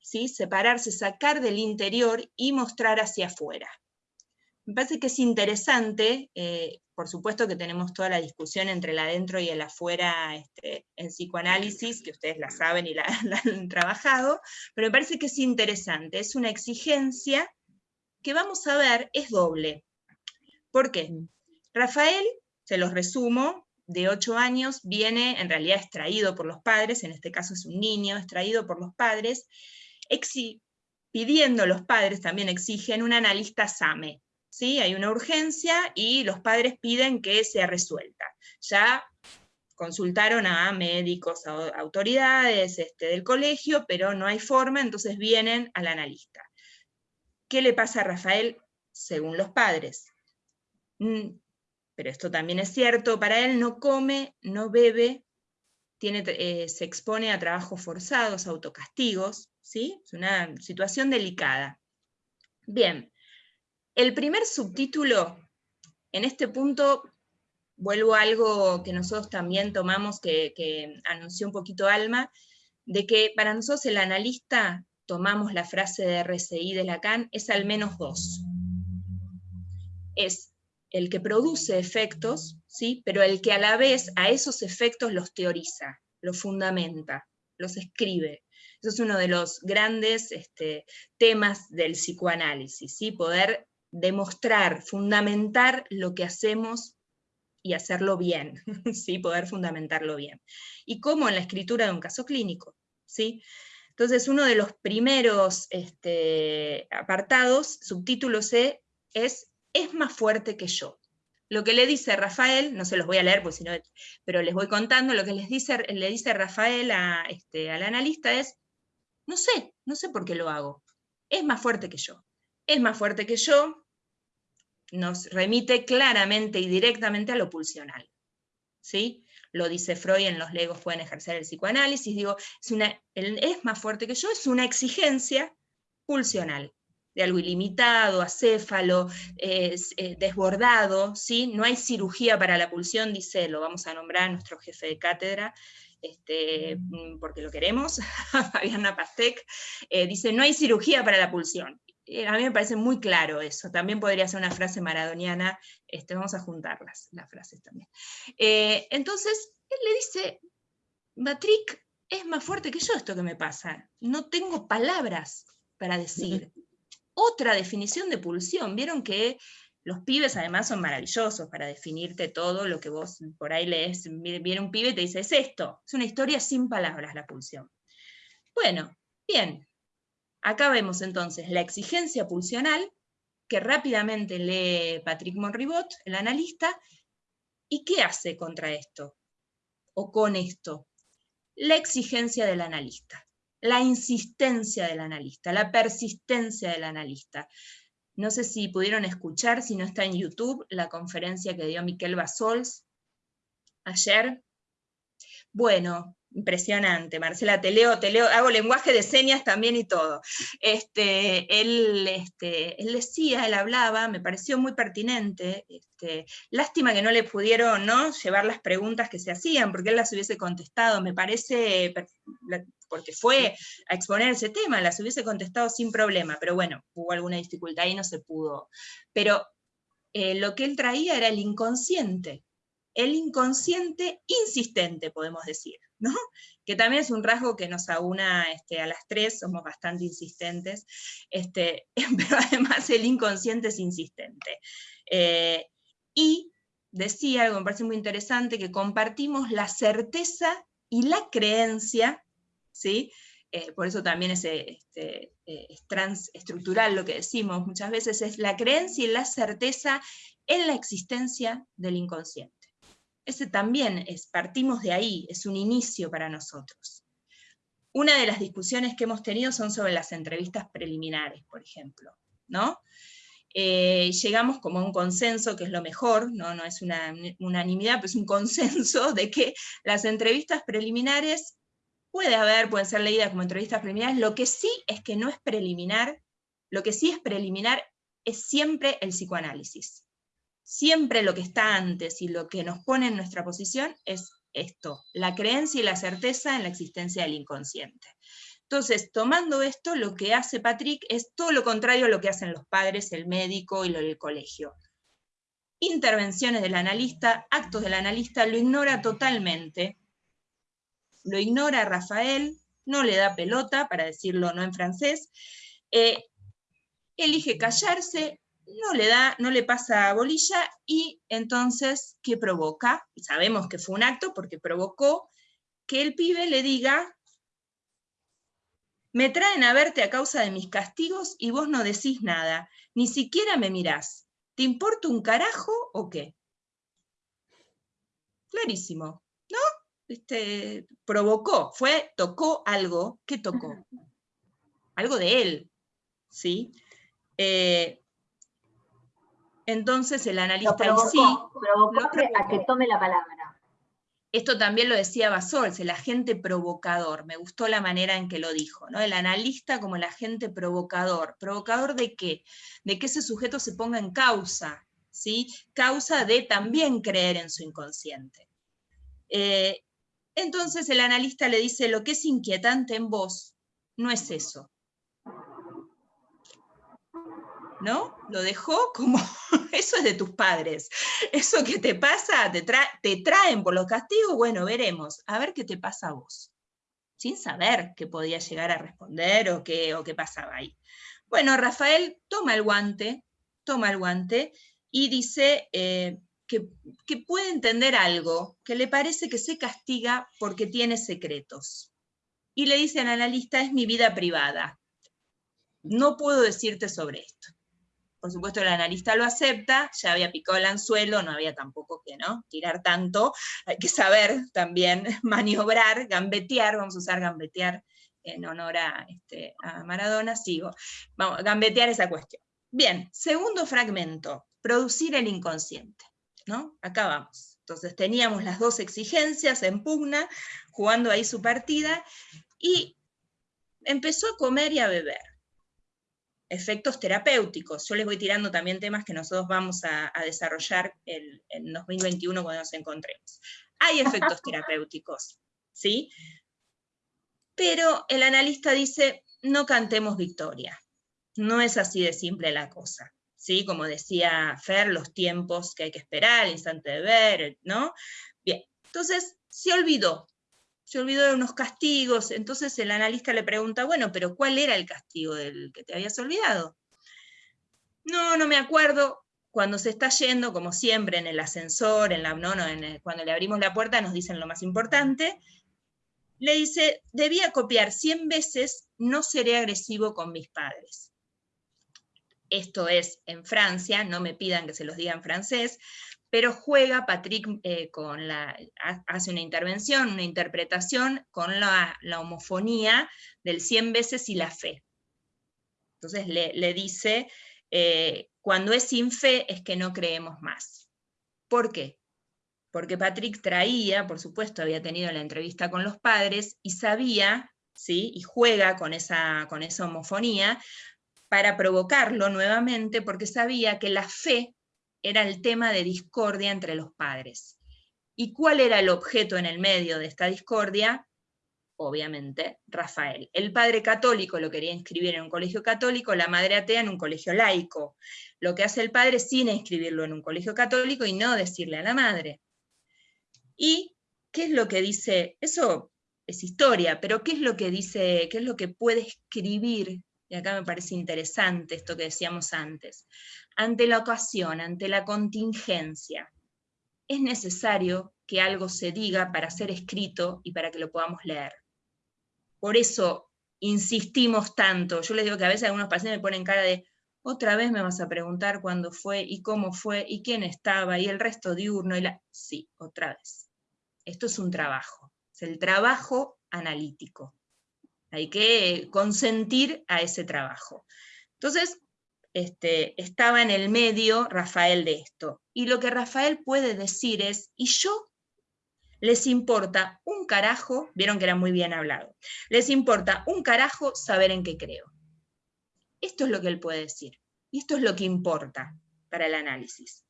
¿sí? separarse, sacar del interior y mostrar hacia afuera. Me parece que es interesante, eh, por supuesto que tenemos toda la discusión entre el adentro y el afuera este, en psicoanálisis, que ustedes la saben y la, han trabajado, pero me parece que es interesante, es una exigencia que vamos a ver es doble. ¿Por qué? Mm. Rafael, se los resumo, de 8 años, viene en realidad extraído por los padres, en este caso es un niño, extraído por los padres, pidiendo los padres, también exigen un analista SAME, ¿sí? Hay una urgencia y los padres piden que sea resuelta. Ya consultaron a médicos, a autoridades este, del colegio, pero no hay forma, entonces vienen al analista. ¿Qué le pasa a Rafael según los padres? Mm, pero esto también es cierto, para él no come, no bebe, tiene, eh, se expone a trabajos forzados, autocastigos, ¿sí? Es una situación delicada. Bien, el primer subtítulo, en este punto, vuelvo a algo que nosotros también tomamos, que, anunció un poquito Alma, de que para nosotros el analista, tomamos la frase de RCI de Lacan, es al menos dos. Es el que produce efectos, ¿sí? pero el que a la vez a esos efectos los teoriza, los fundamenta, los escribe. Eso es uno de los grandes este, temas del psicoanálisis, ¿sí? poder demostrar, fundamentar lo que hacemos y hacerlo bien, ¿sí? poder fundamentarlo bien. Y como en la escritura de un caso clínico. ¿sí? Entonces, uno de los primeros este, apartados, subtítulo C, es es más fuerte que yo. Lo que le dice Rafael, no se los voy a leer, pues pero les voy contando, lo que les dice, le dice Rafael a, este, al analista es, no sé, no sé por qué lo hago. Es más fuerte que yo es más fuerte que yo, nos remite claramente y directamente a lo pulsional. ¿sí? Lo dice Freud en Los legos pueden ejercer el psicoanálisis, digo, es, más fuerte que yo, es una exigencia pulsional, de algo ilimitado, acéfalo, eh, desbordado, ¿sí? no hay cirugía para la pulsión, dice, lo vamos a nombrar a nuestro jefe de cátedra, este, mm, porque lo queremos, Fabiana Pastek, eh, dice, no hay cirugía para la pulsión. Eh, a mí me parece muy claro eso, también podría ser una frase maradoniana, este, vamos a juntarlas, las frases también. Eh, entonces, él le dice, Batrick, es más fuerte que yo esto que me pasa, no tengo palabras para decir. Otra definición de pulsión, vieron que los pibes además son maravillosos para definirte todo lo que vos por ahí lees, viene un pibe y te dice, es esto, es una historia sin palabras la pulsión. Bueno, bien, Acá vemos entonces la exigencia pulsional, que rápidamente lee Patrick Monribot, el analista, y ¿qué hace contra esto? O con esto. La exigencia del analista, la insistencia del analista, la persistencia del analista. No sé si pudieron escuchar, si no está en YouTube, la conferencia que dio Miquel Basols ayer. Bueno, Impresionante, Marcela, te leo, te leo, hago lenguaje de señas también y todo. Este, él, este, él decía, él hablaba, me pareció muy pertinente, este, lástima que no le pudieron ¿no? llevar las preguntas que se hacían, porque él las hubiese contestado, me parece, porque fue a exponer ese tema, las hubiese contestado sin problema, pero bueno, hubo alguna dificultad y no se pudo. Pero eh, lo que él traía era el inconsciente, el inconsciente insistente, podemos decir. ¿no? que también es un rasgo que nos aúna este, a las tres, somos bastante insistentes, este, pero además el inconsciente es insistente. Eh, y decía algo me parece muy interesante, que compartimos la certeza y la creencia, ¿sí? Eh, por eso también es, este, eh, es transestructural lo que decimos muchas veces, es la creencia y la certeza en la existencia del inconsciente. Ese también es, partimos de ahí, es un inicio para nosotros. Una de las discusiones que hemos tenido son sobre las entrevistas preliminares, por ejemplo, ¿no? Eh, llegamos como a un consenso, que es lo mejor, no, no es una unanimidad, pero es un consenso de que las entrevistas preliminares puede haber, pueden ser leídas como entrevistas preliminares, lo que sí es que no es preliminar, lo que sí es preliminar es siempre el psicoanálisis siempre lo que está antes y lo que nos pone en nuestra posición es esto, la creencia y la certeza en la existencia del inconsciente. Entonces, tomando esto, lo que hace Patrick es todo lo contrario a lo que hacen los padres, el médico y lo del colegio. Intervenciones del analista, actos del analista, lo ignora totalmente. Lo ignora Rafael, no le da pelota, para decirlo no en francés, eh, elige callarse, no le da, no le pasa bolilla, y entonces, ¿qué provoca? Sabemos que fue un acto porque provocó que el pibe le diga me traen a verte a causa de mis castigos y vos no decís nada, ni siquiera me mirás. ¿Te importa un carajo o qué? Clarísimo, ¿no? Este, provocó, fue, tocó algo, ¿qué tocó? Algo de él, ¿sí? Eh, entonces el analista sí... Provocó a que tome la palabra. Esto también lo decía Basols, el agente provocador, me gustó la manera en que lo dijo, ¿no? el analista como el agente provocador. ¿Provocador de qué? De que ese sujeto se ponga en causa, ¿sí? causa de también creer en su inconsciente. Eh, entonces el analista le dice, lo que es inquietante en vos no es eso, ¿no? Lo dejó como, eso es de tus padres. Eso que te pasa, te, traen por los castigos, bueno, veremos, a ver qué te pasa a vos. Sin saber qué podía llegar a responder o qué, o pasaba ahí. Bueno, Rafael toma el guante, toma el guante y dice eh, que, que puede entender algo, que le parece que se castiga porque tiene secretos. Y le dice al analista, es mi vida privada. No puedo decirte sobre esto por supuesto el analista lo acepta, ya había picado el anzuelo, no había tampoco que ¿no? tirar tanto, hay que saber también maniobrar, gambetear, vamos a usar gambetear en honor a, este, a Maradona, sigo, vamos, gambetear esa cuestión. Bien, segundo fragmento, producir el inconsciente, ¿no? Acá vamos. Entonces teníamos las dos exigencias en pugna, jugando ahí su partida, y empezó a comer y a beber efectos terapéuticos. Yo les voy tirando también temas que nosotros vamos a, desarrollar en 2021 cuando nos encontremos. Hay efectos terapéuticos, ¿sí? Pero el analista dice, no cantemos victoria. No es así de simple la cosa. ¿Sí? Como decía Fer, los tiempos que hay que esperar, el instante de ver, ¿no? Bien, entonces se olvidó se olvidó de unos castigos, entonces el analista le pregunta, bueno, pero ¿cuál era el castigo del que te habías olvidado? No, no me acuerdo. Cuando se está yendo, como siempre, en el ascensor, en la, no, no, cuando le abrimos la puerta nos dicen lo más importante, le dice, debía copiar 100 veces, no seré agresivo con mis padres. Esto es en Francia, no me pidan que se los diga en francés, pero juega Patrick eh, con la, hace una intervención, una interpretación con la, homofonía del 100 veces y la fe. Entonces le, dice, eh, cuando es sin fe es que no creemos más. ¿Por qué? Porque Patrick traía, por supuesto, había tenido la entrevista con los padres y sabía, ¿sí? y juega con esa, con esa homofonía, para provocarlo nuevamente, porque sabía que la fe era el tema de discordia entre los padres. ¿Y cuál era el objeto en el medio de esta discordia? Obviamente, Rafael. El padre católico lo quería inscribir en un colegio católico, la madre atea en un colegio laico. Lo que hace el padre sin inscribirlo en un colegio católico y no decirle a la madre. ¿Y qué es lo que dice? Eso es historia, pero ¿qué es lo que dice, qué es lo que puede escribir y acá me parece interesante esto que decíamos antes, ante la ocasión, ante la contingencia, es necesario que algo se diga para ser escrito y para que lo podamos leer. Por eso insistimos tanto. Yo les digo que a veces algunos pacientes me ponen cara de, otra vez me vas a preguntar cuándo fue y cómo fue y quién estaba y el resto diurno y la... Sí, otra vez. Esto es un trabajo, es el trabajo analítico. Hay que consentir a ese trabajo. Entonces, este, estaba en el medio Rafael de esto. Y lo que Rafael puede decir es, y yo les importa un carajo, vieron que era muy bien hablado, les importa un carajo saber en qué creo. Esto es lo que él puede decir. Y esto es lo que importa para el análisis.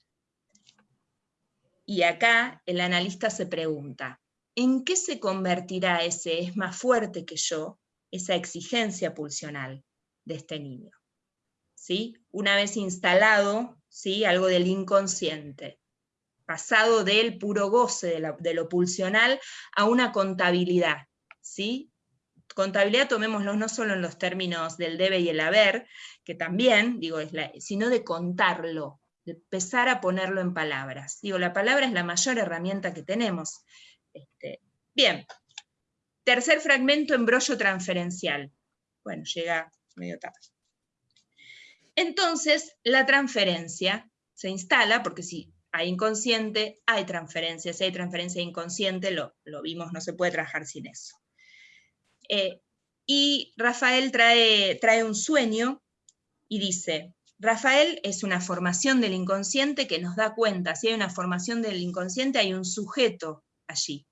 Y acá el analista se pregunta, ¿en qué se convertirá ese es más fuerte que yo esa exigencia pulsional de este niño. ¿Sí? Una vez instalado, ¿sí? algo del inconsciente, pasado del puro goce de, lo pulsional a una contabilidad. ¿sí? Contabilidad tomémoslo no solo en los términos del debe y el haber, que también, digo, es sino de contarlo, de empezar a ponerlo en palabras. Digo, la palabra es la mayor herramienta que tenemos. Este, bien, tercer fragmento, embrollo transferencial. Bueno, llega medio tarde. Entonces, la transferencia se instala, porque si hay inconsciente, hay transferencia. Si hay transferencia inconsciente, lo, lo vimos, no se puede trabajar sin eso. Eh, y Rafael trae, trae un sueño y dice, Rafael es una formación del inconsciente que nos da cuenta, si hay una formación del inconsciente hay un sujeto allí.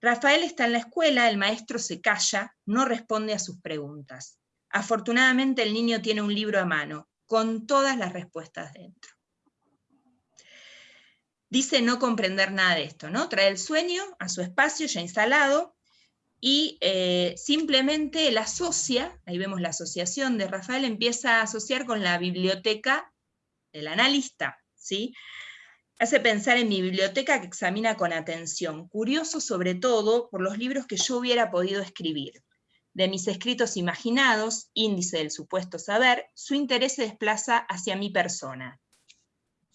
Rafael está en la escuela, el maestro se calla, no responde a sus preguntas. Afortunadamente el niño tiene un libro a mano, con todas las respuestas dentro. Dice no comprender nada de esto, ¿no? Trae el sueño a su espacio ya instalado, y eh, simplemente la asocia, ahí vemos la asociación de Rafael, empieza a asociar con la biblioteca del analista, ¿sí? Hace pensar en mi biblioteca que examina con atención, curioso sobre todo por los libros que yo hubiera podido escribir. De mis escritos imaginados, índice del supuesto saber, su interés se desplaza hacia mi persona.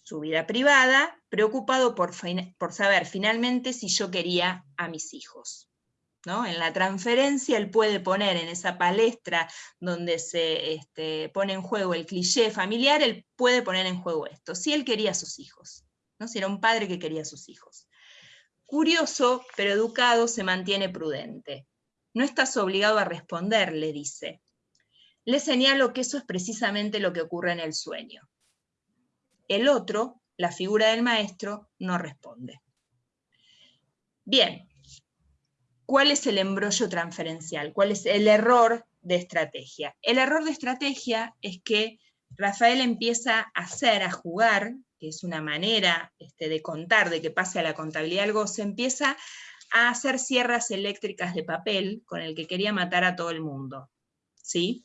Su vida privada, preocupado por, saber finalmente si yo quería a mis hijos. En la transferencia él puede poner en esa palestra donde se este, pone en juego el cliché familiar, él puede poner en juego esto, si él quería a sus hijos, ¿no? si era un padre que quería a sus hijos. Curioso, pero educado, se mantiene prudente. No estás obligado a responder, le dice. Le señalo que eso es precisamente lo que ocurre en el sueño. El otro, la figura del maestro, no responde. Bien, ¿Cuál es el embrollo transferencial? ¿Cuál es el error de estrategia? El error de estrategia es que Rafael empieza a hacer, a jugar, que es una manera este, de contar, de que pase a la contabilidad algo, se empieza a hacer sierras eléctricas de papel con el que quería matar a todo el mundo. ¿sí?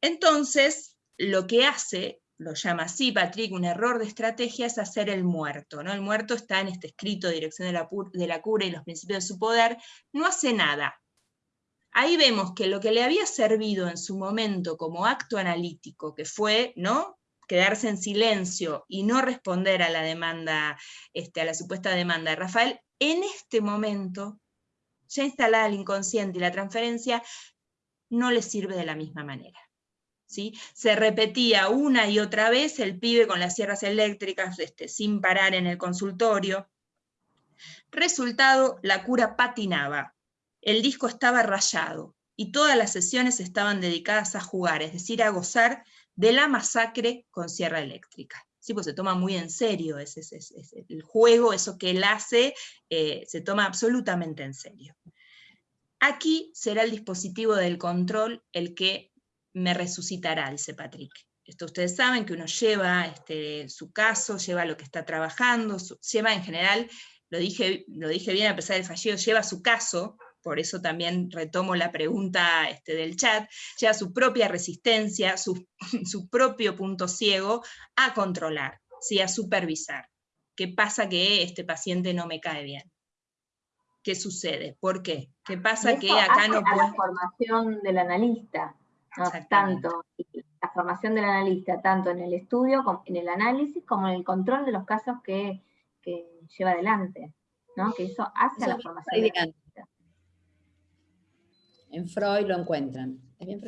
Entonces, lo que hace lo llama así Patrick, un error de estrategia es hacer el muerto. ¿no? El muerto está en este escrito Dirección de la, de la Cura y los principios de su poder, no hace nada. Ahí vemos que lo que le había servido en su momento como acto analítico, que fue ¿no? quedarse en silencio y no responder a la demanda, este, a la supuesta demanda de Rafael, en este momento, ya instalada el inconsciente y la transferencia, no le sirve de la misma manera. Se repetía una y otra vez el pibe con las sierras eléctricas este, sin parar en el consultorio. Resultado, la cura patinaba. El disco estaba rayado y todas las sesiones estaban dedicadas a jugar, es decir, a gozar de la masacre con sierra eléctrica. Sí, pues se toma muy en serio ese, el juego, eso que él hace, eh, se toma absolutamente en serio. Aquí será el dispositivo del control el que me resucitará, dice Patrick. Esto ustedes saben que uno lleva este, su caso, lleva lo que está trabajando, lleva en general, lo dije, lo dije bien a pesar del fallido, lleva su caso, por eso también retomo la pregunta este, del chat, lleva su propia resistencia, su, su propio punto ciego a controlar, ¿sí? a supervisar. ¿Qué pasa que este paciente no me cae bien? ¿Qué sucede? ¿Por qué? ¿Qué pasa que acá no puede... la formación del analista tanto la formación del analista, tanto en el estudio, en el análisis, como en el control de los casos que, lleva adelante, ¿no? que eso hace a la formación del analista. En Freud lo encuentran, es bien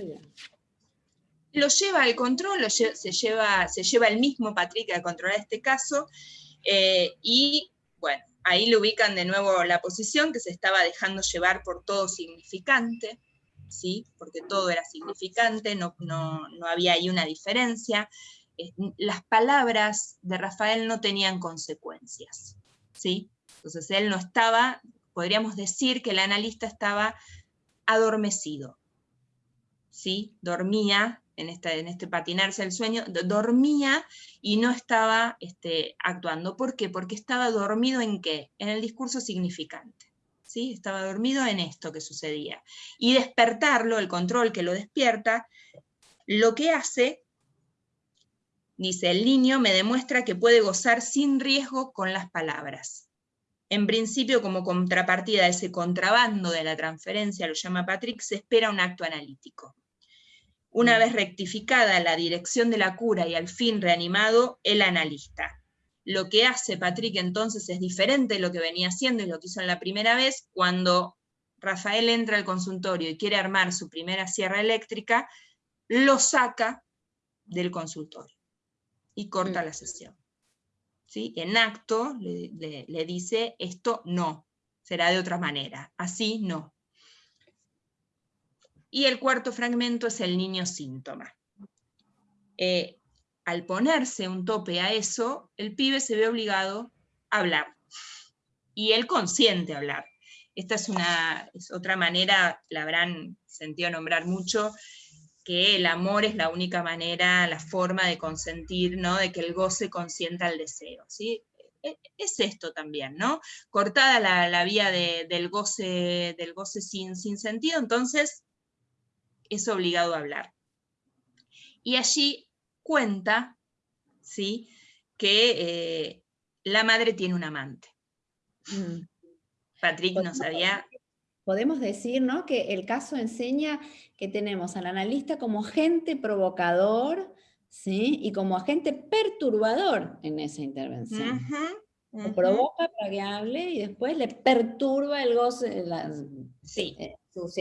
Lo lleva al control, se, lleva, el mismo Patrick a controlar este caso, eh, y bueno, ahí le ubican de nuevo la posición que se estaba dejando llevar por todo significante, porque todo era significante, no, había ahí una diferencia. Las palabras de Rafael no tenían consecuencias. ¿sí? Entonces él no estaba, podríamos decir que el analista estaba adormecido. ¿sí? Dormía, en este, en este patinarse el sueño, dormía y no estaba este, actuando. ¿Por qué? Porque estaba dormido en qué? En el discurso significante. ¿sí? Estaba dormido en esto que sucedía. Y despertarlo, el control que lo despierta, lo que hace, dice, el niño me demuestra que puede gozar sin riesgo con las palabras. En principio, como contrapartida a ese contrabando de la transferencia, lo llama Patrick, se espera un acto analítico. Una mm. vez rectificada la dirección de la cura y al fin reanimado, el analista. Lo que hace Patrick entonces es diferente de lo que venía haciendo y lo que hizo en la primera vez, cuando Rafael entra al consultorio y quiere armar su primera sierra eléctrica, lo saca del consultorio y corta mm. la sesión. ¿Sí? En acto le, dice, esto no, será de otra manera, así no. Y el cuarto fragmento es el niño síntoma. Eh, al ponerse un tope a eso, el pibe se ve obligado a hablar. Y él consiente hablar. Esta es, una, otra manera, la habrán sentido nombrar mucho, que el amor es la única manera, la forma de consentir, ¿no? de que el goce consienta el deseo. ¿sí? E, es esto también, ¿no? Cortada la, vía del goce, del goce sin, sin sentido, entonces es obligado a hablar. Y allí cuenta, ¿sí? Que eh, la madre tiene un amante. Mm. Patrick no sabía... Podemos decir ¿no? que el caso enseña que tenemos al analista como agente provocador ¿sí? y como agente perturbador en esa intervención. Lo provoca para que hable y después le perturba el goce, la, sí. Eh,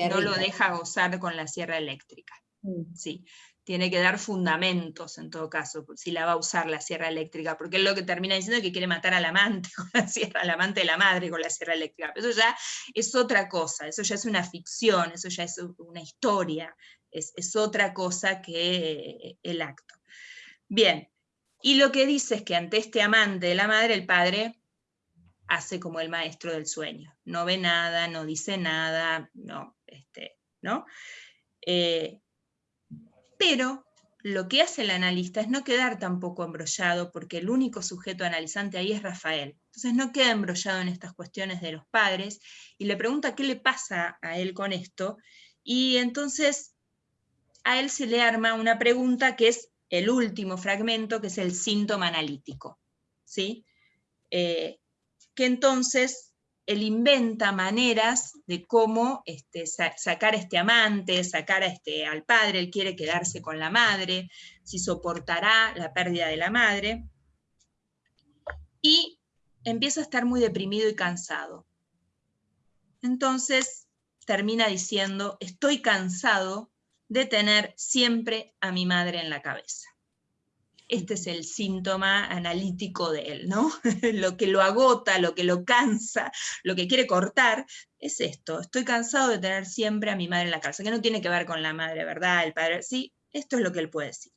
no lo deja gozar con la sierra eléctrica. Mm. Sí, tiene que dar fundamentos en todo caso, si la va a usar la sierra eléctrica, porque es lo que termina diciendo es que quiere matar al amante con la sierra, al amante de la madre con la sierra eléctrica. Pero eso ya es otra cosa, eso ya es una ficción, eso ya es una historia, es, es otra cosa que el acto. Bien, y lo que dice es que ante este amante de la madre, el padre hace como el maestro del sueño. No ve nada, no dice nada, no, este, ¿no? Eh, pero lo que hace el analista es no quedar tampoco embrollado, porque el único sujeto analizante ahí es Rafael. Entonces no queda embrollado en estas cuestiones de los padres, y le pregunta qué le pasa a él con esto, y entonces a él se le arma una pregunta que es el último fragmento, que es el síntoma analítico. ¿sí? Eh, que entonces él inventa maneras de cómo este, sacar a este amante, sacar a este, al padre, él quiere quedarse con la madre, si soportará la pérdida de la madre, y empieza a estar muy deprimido y cansado. Entonces termina diciendo, estoy cansado de tener siempre a mi madre en la cabeza este es el síntoma analítico de él, ¿no? lo que lo agota, lo que lo cansa, lo que quiere cortar, es esto, estoy cansado de tener siempre a mi madre en la casa, que no tiene que ver con la madre, ¿verdad? El padre, sí, esto es lo que él puede decir.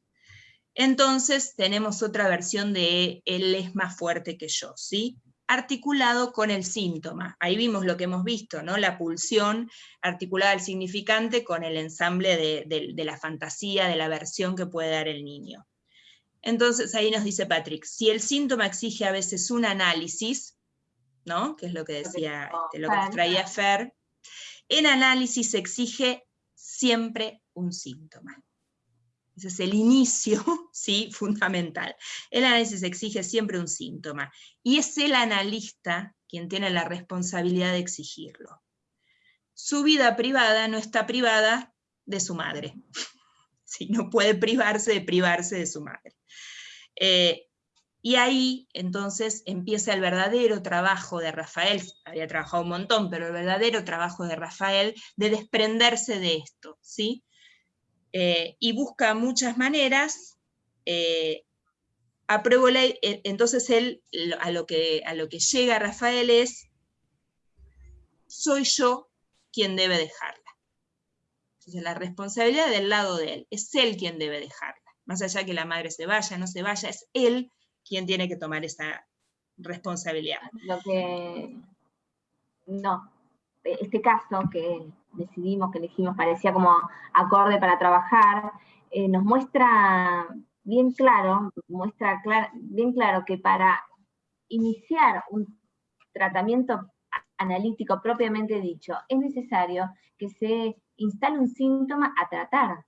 Entonces tenemos otra versión de él es más fuerte que yo, ¿sí? articulado con el síntoma. Ahí vimos lo que hemos visto, ¿no? La pulsión articulada al significante con el ensamble de la fantasía, de la versión que puede dar el niño. Entonces ahí nos dice Patrick, si el síntoma exige a veces un análisis, ¿no? que es lo que decía, este, lo que nos traía Fer, en análisis se exige siempre un síntoma. Ese es el inicio, ¿sí? Fundamental. El análisis exige siempre un síntoma. Y es el analista quien tiene la responsabilidad de exigirlo. Su vida privada no está privada de su madre. ¿Sí? No puede privarse de privarse de su madre. Eh, y ahí entonces empieza el verdadero trabajo de Rafael, había trabajado un montón, pero el verdadero trabajo de Rafael de desprenderse de esto, ¿sí? Eh, y busca muchas maneras, eh, entonces él a lo, que, a lo que llega Rafael es, soy yo quien debe dejarla. Entonces la responsabilidad del lado de él, es él quien debe dejarla más allá que la madre se vaya, no se vaya, es él quien tiene que tomar esa responsabilidad. No, este caso que decidimos, que elegimos, parecía como acorde para trabajar, eh, nos muestra bien claro, muestra bien claro que para iniciar un tratamiento analítico propiamente dicho, es necesario que se instale un síntoma a tratar,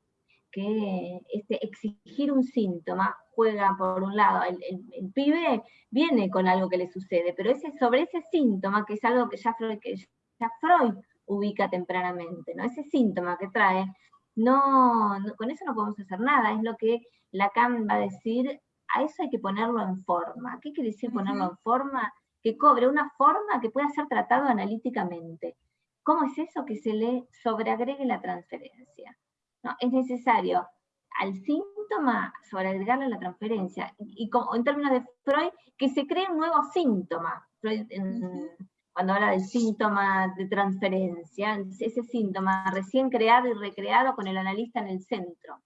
que este, exigir un síntoma juega por un lado, el, pibe viene con algo que le sucede, pero ese, sobre ese síntoma, que es algo que ya Freud, que ya Freud ubica tempranamente, ¿no? ese síntoma que trae, no, con eso no podemos hacer nada, es lo que Lacan va a decir, a eso hay que ponerlo en forma. ¿Qué quiere decir ponerlo en forma? Que cobre una forma que pueda ser tratado analíticamente. ¿Cómo es eso? Que se le sobreagregue la transferencia. ¿no? Es necesario al síntoma sobreagregarle la transferencia, y, como, en términos de Freud, que se cree un nuevo síntoma. cuando habla del síntoma de transferencia, ese síntoma recién creado y recreado con el analista en el centro.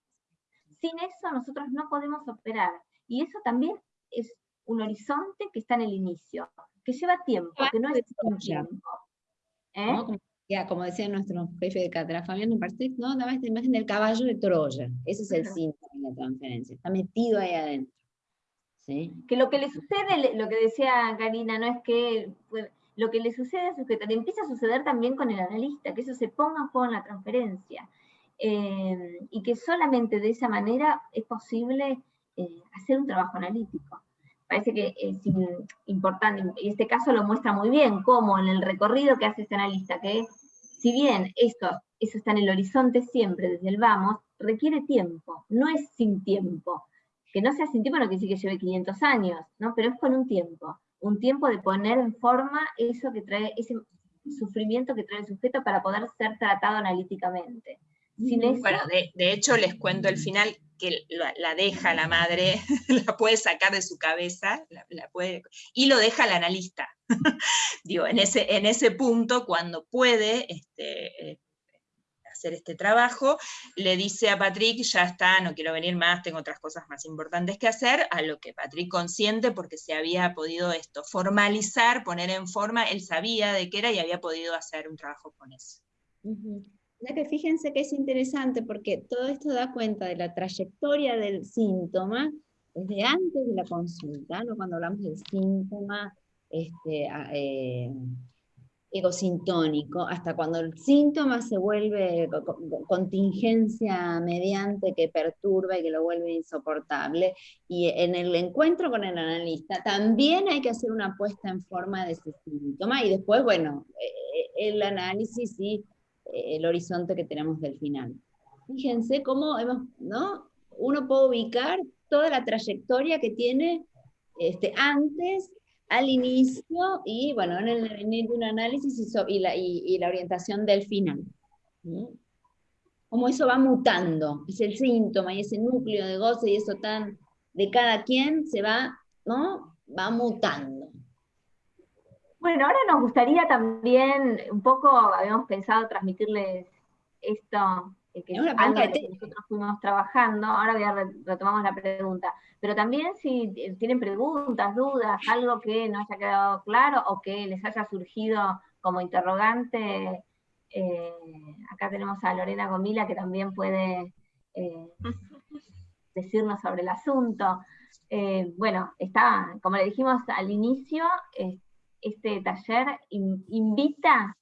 Sin eso nosotros no podemos operar, y eso también es un horizonte que está en el inicio, que lleva tiempo, que no es un tiempo. ¿Eh? Como decía nuestro jefe de cátedra, Fabián Partic, ¿no? daba esta imagen del caballo de Troya. Ese es el síntoma de la transferencia. Está metido ahí adentro. ¿Sí? Que lo que le sucede, lo que decía Karina, no es que lo que le sucede a que le empieza a suceder también con el analista, que eso se ponga en juego en la transferencia. Eh, y que solamente de esa manera es posible eh, hacer un trabajo analítico. Parece que es importante, y este caso lo muestra muy bien, cómo en el recorrido que hace este analista, que si bien esto, eso está en el horizonte siempre, desde el vamos, requiere tiempo, no es sin tiempo. Que no sea sin tiempo no quiere decir que lleve 500 años, ¿no? pero es con un tiempo, un tiempo de poner en forma eso que trae, ese sufrimiento que trae el sujeto para poder ser tratado analíticamente. bueno, de, hecho les cuento el final que la, deja la madre, la puede sacar de su cabeza, la, puede, y lo deja el analista. Digo, en ese, en ese punto, cuando puede este, eh, hacer este trabajo, le dice a Patrick, ya está, no quiero venir más, tengo otras cosas más importantes que hacer, a lo que Patrick consiente porque se había podido esto, formalizar, poner en forma, él sabía de qué era y había podido hacer un trabajo con eso. Que fíjense que es interesante porque todo esto da cuenta de la trayectoria del síntoma desde antes de la consulta, ¿no? cuando hablamos del síntoma este, eh, egosintónico, hasta cuando el síntoma se vuelve contingencia mediante que perturba y que lo vuelve insoportable. Y en el encuentro con el analista también hay que hacer una puesta en forma de ese síntoma y después, bueno, eh, el análisis y el horizonte que tenemos del final. Fíjense cómo hemos, ¿no? uno puede ubicar toda la trayectoria que tiene este, antes, al inicio y bueno, en el, en un análisis y, la, orientación del final. Cómo eso va mutando, es el síntoma y ese núcleo de goce y eso tan de cada quien se va, ¿no? Va mutando. Bueno, ahora nos gustaría también, un poco habíamos pensado transmitirles esto, eh, que es algo que nosotros fuimos trabajando, ahora retomamos la pregunta, pero también si tienen preguntas, dudas, algo que no haya quedado claro o que les haya surgido como interrogante, eh, acá tenemos a Lorena Gomila que también puede eh, decirnos sobre el asunto. bueno, está, como le dijimos al inicio, este taller invita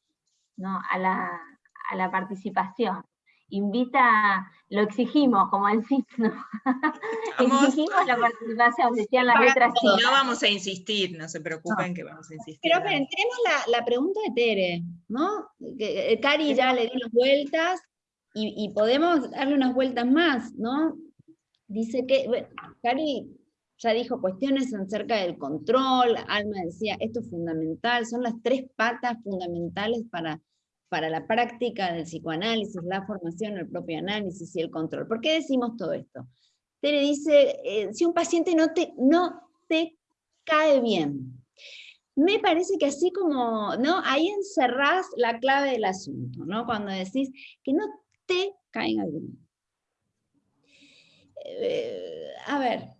a, la, participación, invita, lo exigimos, como el ¿no? exigimos la participación, decían las letras No vamos a insistir, no se preocupen que vamos a insistir. Pero tenemos la, pregunta de Tere, ¿no? Eh, Cari ya le dio unas vueltas y, y, podemos darle unas vueltas más, ¿no? Dice que, bueno, Cari ya dijo cuestiones acerca del control, Alma decía, esto es fundamental, son las tres patas fundamentales para, para la práctica del psicoanálisis, la formación, el propio análisis y el control. ¿Por qué decimos todo esto? Tere dice, eh, si un paciente no te, no te cae bien, me parece que así como, ¿no? Ahí encerrás la clave del asunto, ¿no? Cuando decís que no te caiga bien. Eh, a ver,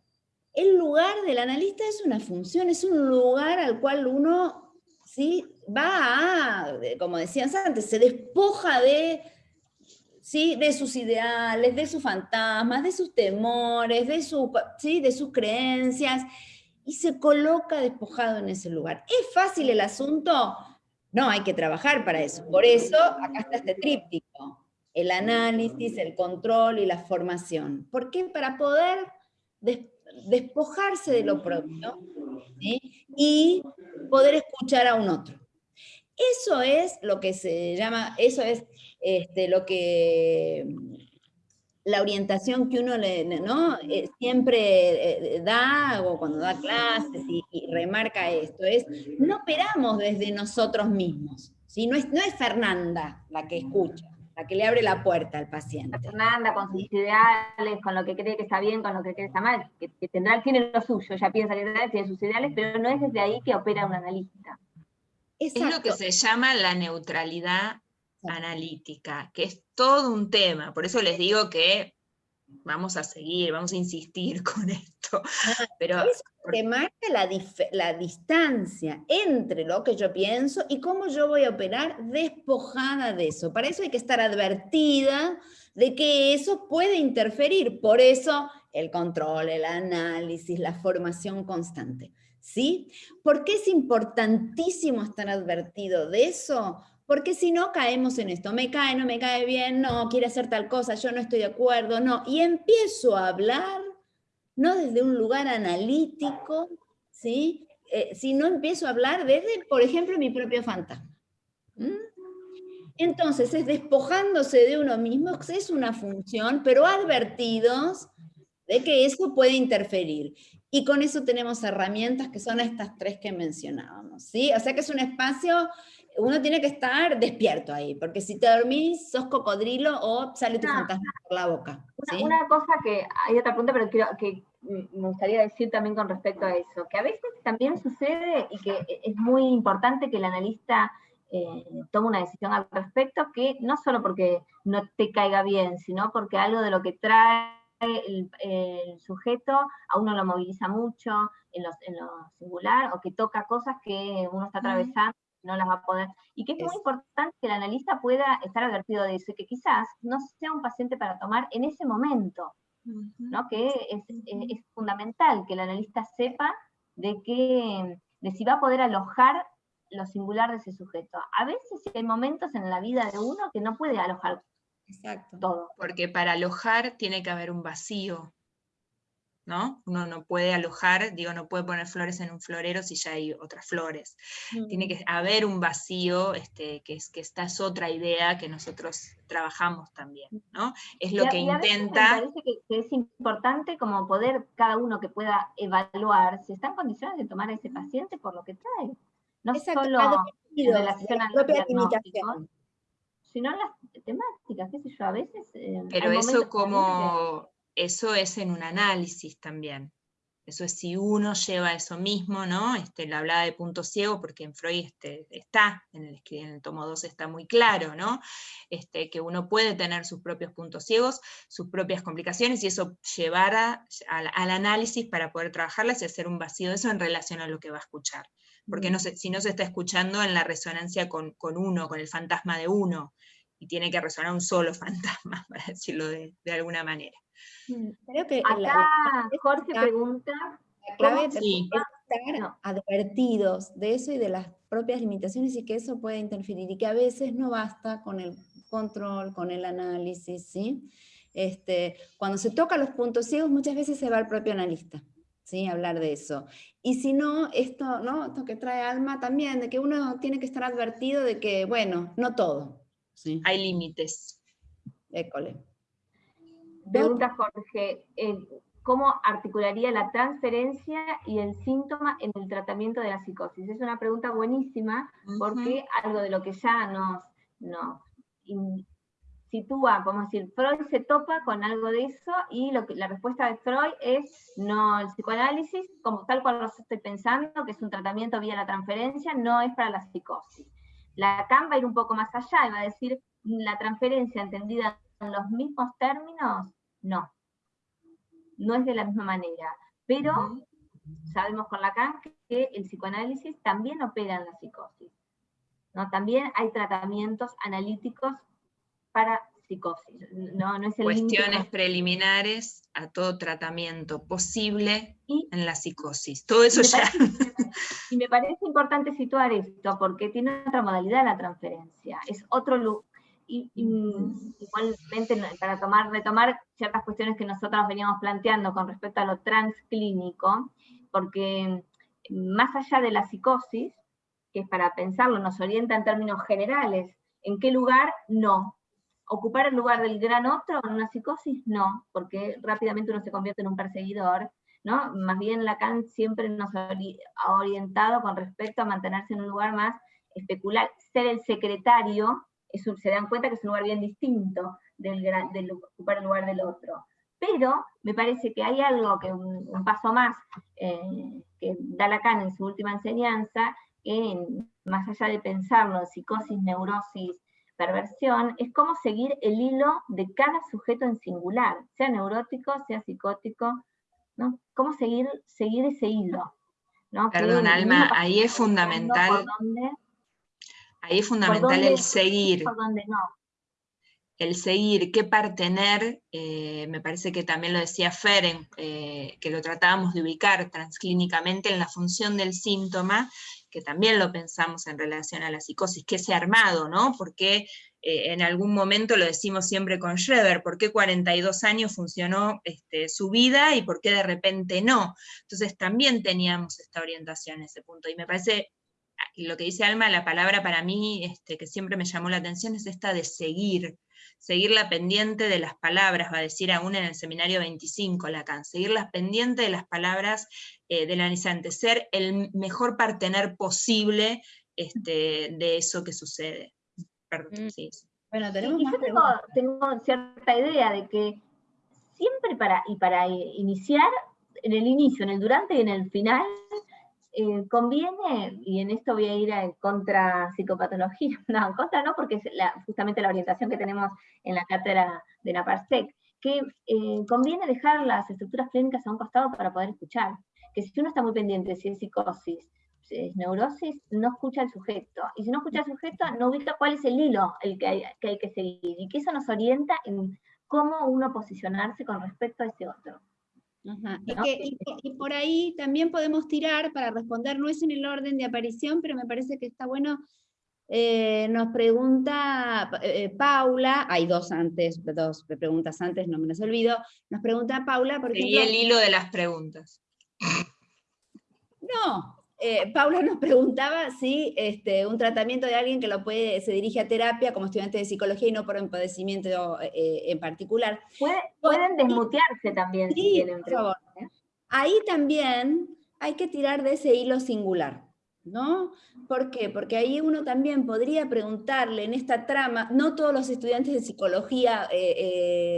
el lugar del analista es una función, es un lugar al cual uno ¿sí? va a, como decías antes, se despoja de, ¿sí? de sus ideales, de sus fantasmas, de sus temores, de, su, ¿sí? de sus creencias, y se coloca despojado en ese lugar. ¿Es fácil el asunto? No, hay que trabajar para eso. Por eso, acá está este tríptico. El análisis, el control y la formación. ¿Por qué? Para poder despojarse de lo propio y poder escuchar a un otro. Eso es lo que se llama, eso es este, lo que la orientación que uno le, ¿no? Eh, siempre eh, da, o cuando da clases y, remarca esto, es, no operamos desde nosotros mismos, ¿sí? no, es, no es Fernanda la que escucha, la que le abre la puerta al paciente. Fernanda con sus ideales, con lo que cree que está bien, con lo que cree que está mal, que, tendrá, tiene lo suyo, ella piensa que tiene sus ideales, pero no es desde ahí que opera un analista. Es lo que se llama la neutralidad analítica, que es todo un tema. Por eso les digo que vamos a seguir, vamos a insistir con esto. Ah, pero eso que marca la, la, distancia entre lo que yo pienso y cómo yo voy a operar despojada de eso. Para eso hay que estar advertida de que eso puede interferir. Por eso el control, el análisis, la formación constante. ¿Sí? ¿Por qué es importantísimo estar advertido de eso? Porque si no, caemos en esto, me cae, no me cae bien, no, quiere hacer tal cosa, yo no estoy de acuerdo, no. Y empiezo a hablar, no desde un lugar analítico, ¿sí? Eh, sino empiezo a hablar desde, por ejemplo, mi propio fantasma. Entonces, es despojándose de uno mismo, es una función, pero advertidos de que eso puede interferir. Y con eso tenemos herramientas que son estas tres que mencionábamos, ¿sí? O sea que es un espacio uno tiene que estar despierto ahí, porque si te dormís, sos cocodrilo o sale tu fantasma por la boca. Una, cosa que, hay otra pregunta, pero quiero, que me gustaría decir también con respecto a eso, que a veces también sucede y que es muy importante que el analista eh, tome una decisión al respecto, que no solo porque no te caiga bien, sino porque algo de lo que trae el, sujeto a uno lo moviliza mucho en, en lo singular o que toca cosas que uno está atravesando no las va a poder. Y que es, muy importante que el analista pueda estar advertido de eso, que quizás no sea un paciente para tomar en ese momento, ¿no? Que es, es, fundamental que el analista sepa de, que, de si va a poder alojar lo singular de ese sujeto. A veces hay momentos en la vida de uno que no puede alojar todo. Porque para alojar tiene que haber un vacío. ¿No? Uno no puede alojar, digo, no puede poner flores en un florero si ya hay otras flores. Tiene mm. que haber un vacío, este, que, es, que esta es otra idea que nosotros trabajamos también, ¿no? Es lo que intenta... me parece que, es importante como poder, cada uno que pueda evaluar si está en condiciones de tomar a ese paciente por lo que trae. No solo en relación a propia sino las temáticas, qué sé yo, a veces... Eh, Pero eso como eso es en un análisis también. Eso es si uno lleva eso mismo, ¿no? Este, la hablaba de punto ciego porque en Freud este, está, en el, en el tomo 2 está muy claro, ¿no? Este, que uno puede tener sus propios puntos ciegos, sus propias complicaciones, y eso llevar al análisis para poder trabajarlas y hacer un vacío de eso en relación a lo que va a escuchar. Porque no si no se está escuchando en la resonancia con, con uno, con el fantasma de uno, y tiene que resonar un solo fantasma, para decirlo de alguna manera. Mm, creo que Acá Jorge pregunta... La clave es estar advertidos de eso y de las propias limitaciones y que eso puede interferir y que a veces no basta con el control, con el análisis, ¿sí? Este, cuando se toca los puntos ciegos muchas veces se va al propio analista. ¿sí? hablar de eso. Y si no, esto, ¿no? esto que trae alma también, de que uno tiene que estar advertido de que, bueno, no todo. ¿sí? Hay límites. École. Pregunta Jorge, eh, ¿cómo articularía la transferencia y el síntoma en el tratamiento de la psicosis? Es una pregunta buenísima porque algo de lo que ya nos, sitúa, como decir, Freud se topa con algo de eso y lo que, la respuesta de Freud es no, el psicoanálisis, como tal cual lo estoy pensando, que es un tratamiento vía la transferencia, no es para la psicosis. Lacan va a ir un poco más allá y va a decir la transferencia entendida en los mismos términos no, no es de la misma manera, pero sabemos con Lacan que el psicoanálisis también opera en la psicosis. ¿no? También hay tratamientos analíticos para psicosis. No, no es el Cuestiones preliminares a todo tratamiento posible en la psicosis. Todo eso ya... y me parece importante situar esto, porque tiene otra modalidad la transferencia. Es otro y, igualmente para tomar, retomar ciertas cuestiones que nosotros veníamos planteando con respecto a lo transclínico, porque más allá de la psicosis, que es para pensarlo, nos orienta en términos generales, ¿en qué lugar? No. ¿Ocupar el lugar del gran otro en una psicosis? No, porque rápidamente uno se convierte en un perseguidor, ¿no? Más bien Lacan siempre nos ha orientado con respecto a mantenerse en un lugar más especular. Ser el secretario, se dan cuenta que es un lugar bien distinto del, ocupar el lugar del otro. Pero me parece que hay algo que un, paso más eh, que da Lacan en su última enseñanza, que más allá de pensarlo, psicosis, neurosis, perversión, es cómo seguir el hilo de cada sujeto en singular, sea neurótico, sea psicótico, ¿no? Cómo seguir, seguir ese hilo. ¿no? Perdón, Alma, ahí es fundamental. Ahí es fundamental el seguir. Por dónde no el seguir, qué partener, eh, me parece que también lo decía Feren, eh, que lo tratábamos de ubicar transclínicamente en la función del síntoma, que también lo pensamos en relación a la psicosis, que ese armado, ¿no? Porque eh, en algún momento lo decimos siempre con Schreber, ¿por qué 42 años funcionó este, su vida y por qué de repente no? Entonces también teníamos esta orientación en ese punto, y me parece lo que dice Alma, la palabra para mí este, que siempre me llamó la atención es esta de seguir, seguir la pendiente de las palabras, va a decir aún en el seminario 25 Lacan, seguir las pendientes de las palabras eh, del anisante, ser el mejor partener posible este, de eso que sucede. Perdón, mm. sí. Bueno, tenemos yo tengo, tengo, cierta idea de que siempre para, y para iniciar, en el inicio, en el durante y en el final, eh, conviene, y en esto voy a ir a, contra psicopatología, no, contra no, porque es justamente la orientación que tenemos en la cátedra de la PARSEC, que eh, conviene dejar las estructuras clínicas a un costado para poder escuchar. Que si uno está muy pendiente si es psicosis, si es neurosis, no escucha al sujeto. Y si no escucha al sujeto, no ubica cuál es el hilo el que hay que, hay que seguir. Y que eso nos orienta en cómo uno posicionarse con respecto a ese otro. Y, por ahí también podemos tirar para responder, no es en el orden de aparición, pero me parece que está bueno. Eh, nos pregunta eh, Paula, hay dos antes, dos preguntas antes, no me las olvido. Nos pregunta Paula, porque. Y el hilo de las preguntas. No, eh, Paula nos preguntaba si este, un tratamiento de alguien que lo puede, se dirige a terapia como estudiante de psicología y no por un padecimiento eh, en particular. pueden desmutearse también si tienen por favor. ¿eh? Ahí también hay que tirar de ese hilo singular. ¿No? ¿Por qué? Porque ahí uno también podría preguntarle en esta trama, no todos los estudiantes de psicología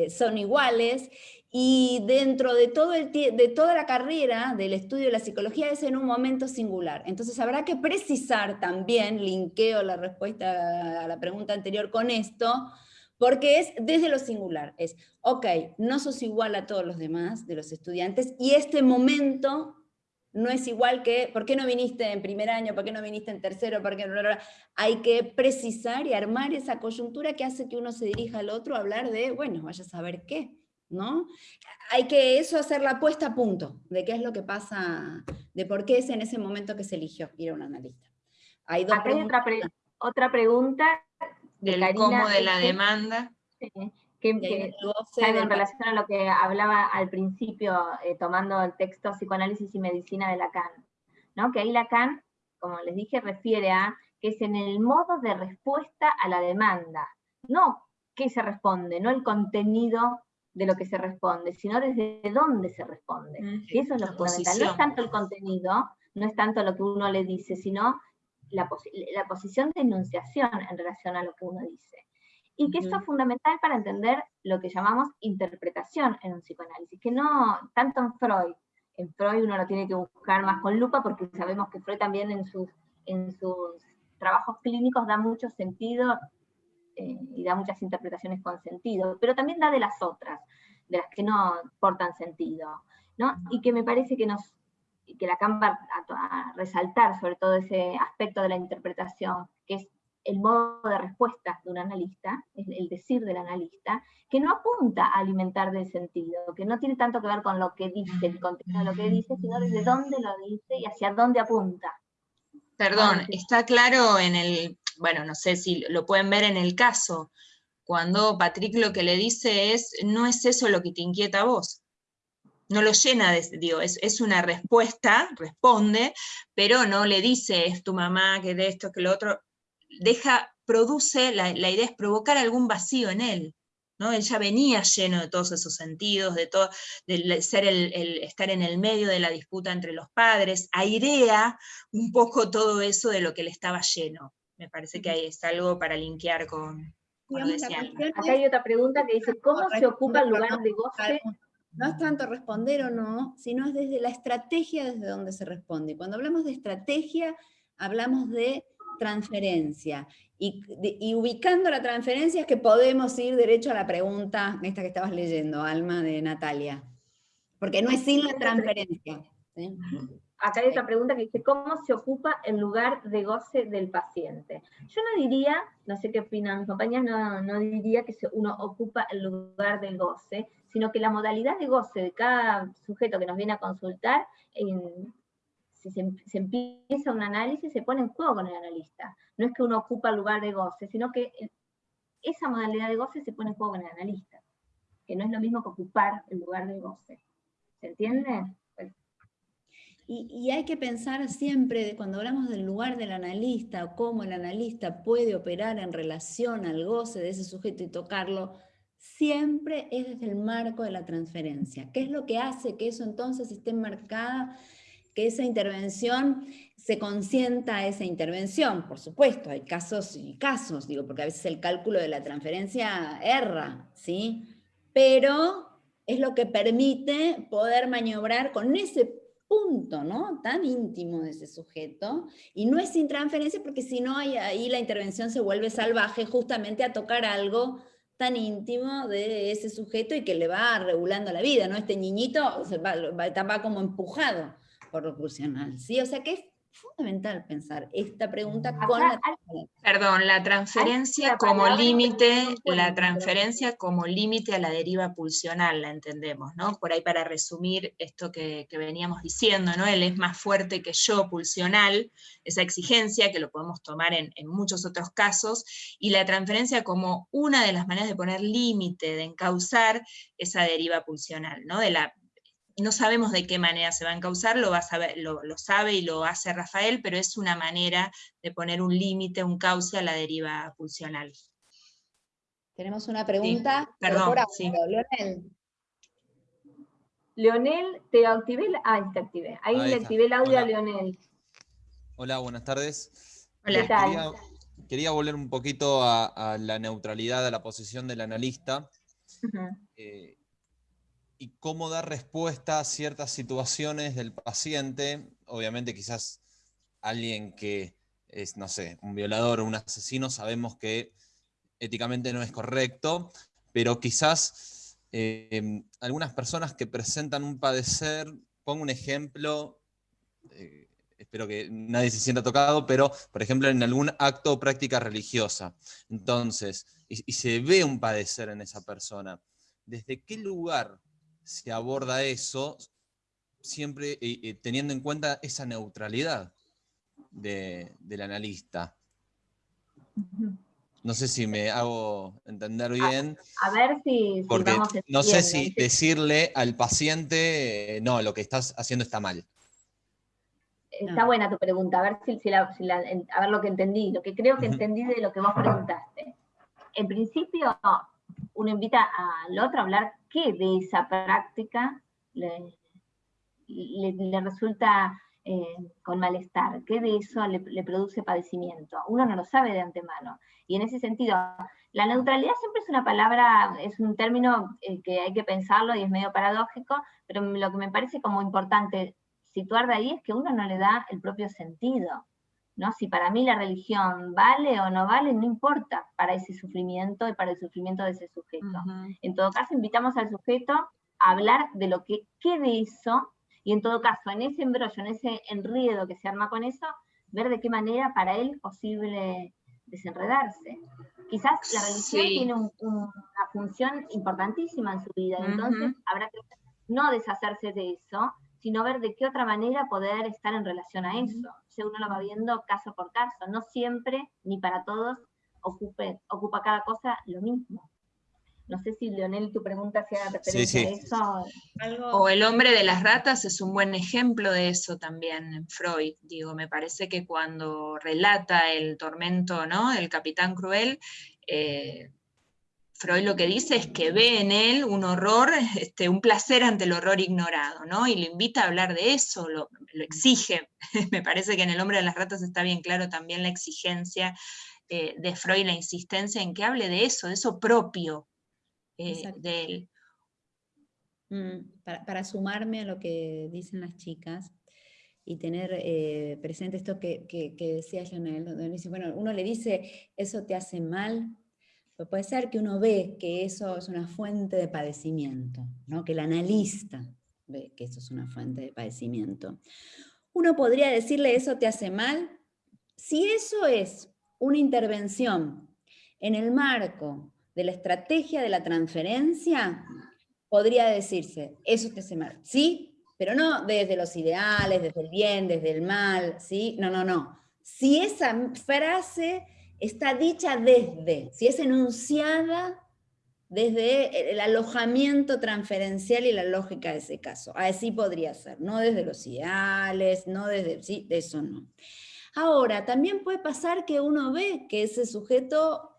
son iguales, y dentro de, todo el, de toda la carrera del estudio de la psicología es en un momento singular. Entonces habrá que precisar también, linkeo la respuesta a la pregunta anterior con esto, porque es desde lo singular. Es, ok, no sos igual a todos los demás de los estudiantes y este momento no es igual que, ¿por qué no viniste en primer año? ¿Por qué no viniste en tercero? ¿Por qué no? Hay que precisar y armar esa coyuntura que hace que uno se dirija al otro a hablar de, bueno, vaya a saber qué. ¿No? Hay que eso hacer la puesta a punto de qué es lo que pasa, de por qué es en ese momento que se eligió ir a un analista. Hay dos Acá hay otra, pregunta del cómo de la demanda. que, en relación a lo que hablaba al principio, eh, tomando el texto Psicoanálisis y Medicina de Lacan, ¿no? que ahí Lacan, como les dije, refiere a que es en el modo de respuesta a la demanda, no qué se responde, no el contenido de lo que se responde, sino desde dónde se responde. y eso es lo fundamental. No es tanto el contenido, no es tanto lo que uno le dice, sino la, posición de enunciación en relación a lo que uno dice. Y que eso es fundamental para entender lo que llamamos interpretación en un psicoanálisis, que no tanto en Freud, en Freud uno lo tiene que buscar más con lupa porque sabemos que Freud también en sus, en sus trabajos clínicos da mucho sentido eh, y da muchas interpretaciones con sentido, pero también da de las otras, de las que no portan sentido, ¿no? Y que me parece que nos que la va a, resaltar sobre todo ese aspecto de la interpretación, que es el modo de respuesta de un analista, el decir del analista, que no apunta a alimentar del sentido, que no tiene tanto que ver con lo que dice, el contenido de lo que dice, sino desde dónde lo dice y hacia dónde apunta. Perdón, está claro en el, bueno, no sé si lo pueden ver en el caso, cuando Patrick lo que le dice es, no es eso lo que te inquieta a vos. No lo llena de, digo, es, una respuesta, responde, pero no le dice, es tu mamá, que de esto, que lo otro. Deja, produce, la, idea es provocar algún vacío en él. ¿no? Él ya venía lleno de todos esos sentidos, de, todo, de ser el, estar en el medio de la disputa entre los padres, airea un poco todo eso de lo que le estaba lleno. Me parece que ahí es algo para linkear con, Acá hay otra pregunta que dice, ¿cómo se ocupa el lugar de goce? No es tanto responder o no, sino es desde la estrategia desde donde se responde. Cuando hablamos de estrategia, hablamos de transferencia. Y, y, ubicando la transferencia es que podemos ir derecho a la pregunta, esta que estabas leyendo, Alma, de Natalia. Porque no es sin la transferencia. ¿sí? Acá hay otra pregunta que dice, ¿cómo se ocupa el lugar de goce del paciente? Yo no diría, no sé qué opinan mis compañeras, no, diría que uno ocupa el lugar del goce, sino que la modalidad de goce de cada sujeto que nos viene a consultar, si se, empieza un análisis, se pone en juego con el analista. No es que uno ocupa el lugar de goce, sino que esa modalidad de goce se pone en juego con el analista, que no es lo mismo que ocupar el lugar de goce. ¿Se entiende? Y, hay que pensar siempre, cuando hablamos del lugar del analista, cómo el analista puede operar en relación al goce de ese sujeto y tocarlo, siempre es desde el marco de la transferencia. ¿Qué es lo que hace que eso entonces esté marcada, que esa intervención se consienta esa intervención? Por supuesto, hay casos y casos, digo, porque a veces el cálculo de la transferencia erra, ¿sí? Pero es lo que permite poder maniobrar con ese punto ¿no? tan íntimo de ese sujeto, y no es sin transferencia porque si no ahí la intervención se vuelve salvaje justamente a tocar algo tan íntimo de ese sujeto y que le va regulando la vida, ¿no? Este niñito va, va, como empujado por lo pulsional, ¿sí? O sea que fundamental pensar esta pregunta con la... Perdón, la transferencia como límite, la transferencia como límite a la deriva pulsional, la entendemos, ¿no? Por ahí para resumir esto que, veníamos diciendo, ¿no? Él es más fuerte que yo pulsional, esa exigencia que lo podemos tomar en, en muchos otros casos, y la transferencia como una de las maneras de poner límite, de encauzar esa deriva pulsional, ¿no? De la no sabemos de qué manera se va a encauzar, lo, va a saber, lo, sabe y lo hace Rafael, pero es una manera de poner un límite, un cauce a la deriva pulsional. Tenemos una pregunta. Perdón, sí. Leonel. Leonel, te activé, ah, te activé. Ahí, le activé el audio a Leonel. Hola, buenas tardes. Hola. Quería, quería, volver un poquito a, la neutralidad, a la posición del analista y cómo dar respuesta a ciertas situaciones del paciente. Obviamente quizás alguien que es, no sé, un violador o un asesino, sabemos que éticamente no es correcto, pero quizás em, algunas personas que presentan un padecer, pongo un ejemplo, eh, espero que nadie se sienta tocado, pero por ejemplo en algún acto o práctica religiosa. Entonces, y se ve un padecer en esa persona. ¿Desde qué lugar se aborda eso siempre eh, eh, teniendo en cuenta esa neutralidad del analista. No sé si me hago entender bien. A, ver si, porque no sé si decirle al paciente, eh, no, lo que estás haciendo está mal. Está buena tu pregunta, a ver, si, a ver lo que entendí, lo que creo que entendí de lo que vos preguntaste. En principio, uno invita al otro a hablar qué de esa práctica le, resulta eh, con malestar, qué de eso le, produce padecimiento. Uno no lo sabe de antemano. Y en ese sentido, la neutralidad siempre es una palabra, es un término eh, que hay que pensarlo y es medio paradójico, pero lo que me parece como importante situar de ahí es que uno no le da el propio sentido. ¿No? Si para mí la religión vale o no vale, no importa para ese sufrimiento y para el sufrimiento de ese sujeto. En todo caso, invitamos al sujeto a hablar de lo que quede eso, y en todo caso, en ese embrollo, en ese enredo que se arma con eso, ver de qué manera para él es posible desenredarse. Quizás la religión tiene una función importantísima en su vida, entonces habrá que no deshacerse de eso, sino ver de qué otra manera poder estar en relación a eso. Si uno lo va viendo caso por caso, no siempre, ni para todos, ocupe, ocupa cada cosa lo mismo. No sé si, Leonel, tu pregunta sea referencia a eso. O el hombre de las ratas es un buen ejemplo de eso también, Freud. Digo, me parece que cuando relata el tormento ¿no? del capitán cruel, eh, Freud lo que dice es que ve en él un horror, este, un placer ante el horror ignorado, ¿no? Y lo invita a hablar de eso, lo, exige. Me parece que en El hombre de las ratas está bien claro también la exigencia eh, de Freud, la insistencia en que hable de eso, de eso propio, eh, de él. Mm, para, sumarme a lo que dicen las chicas y tener eh, presente esto que, que, que decía Janel, bueno, uno le dice, eso te hace mal, pues puede ser que uno ve que eso es una fuente de padecimiento, ¿no? que el analista ve que eso es una fuente de padecimiento. Uno podría decirle, eso te hace mal, si eso es una intervención en el marco de la estrategia de la transferencia, podría decirse, eso te hace mal, ¿sí? Pero no desde los ideales, desde el bien, desde el mal, ¿sí? No, no, no. Si esa frase está dicha desde, si es enunciada desde el alojamiento transferencial y la lógica de ese caso. Así podría ser, no desde los ideales, no desde, sí, de eso no. Ahora, también puede pasar que uno ve que ese sujeto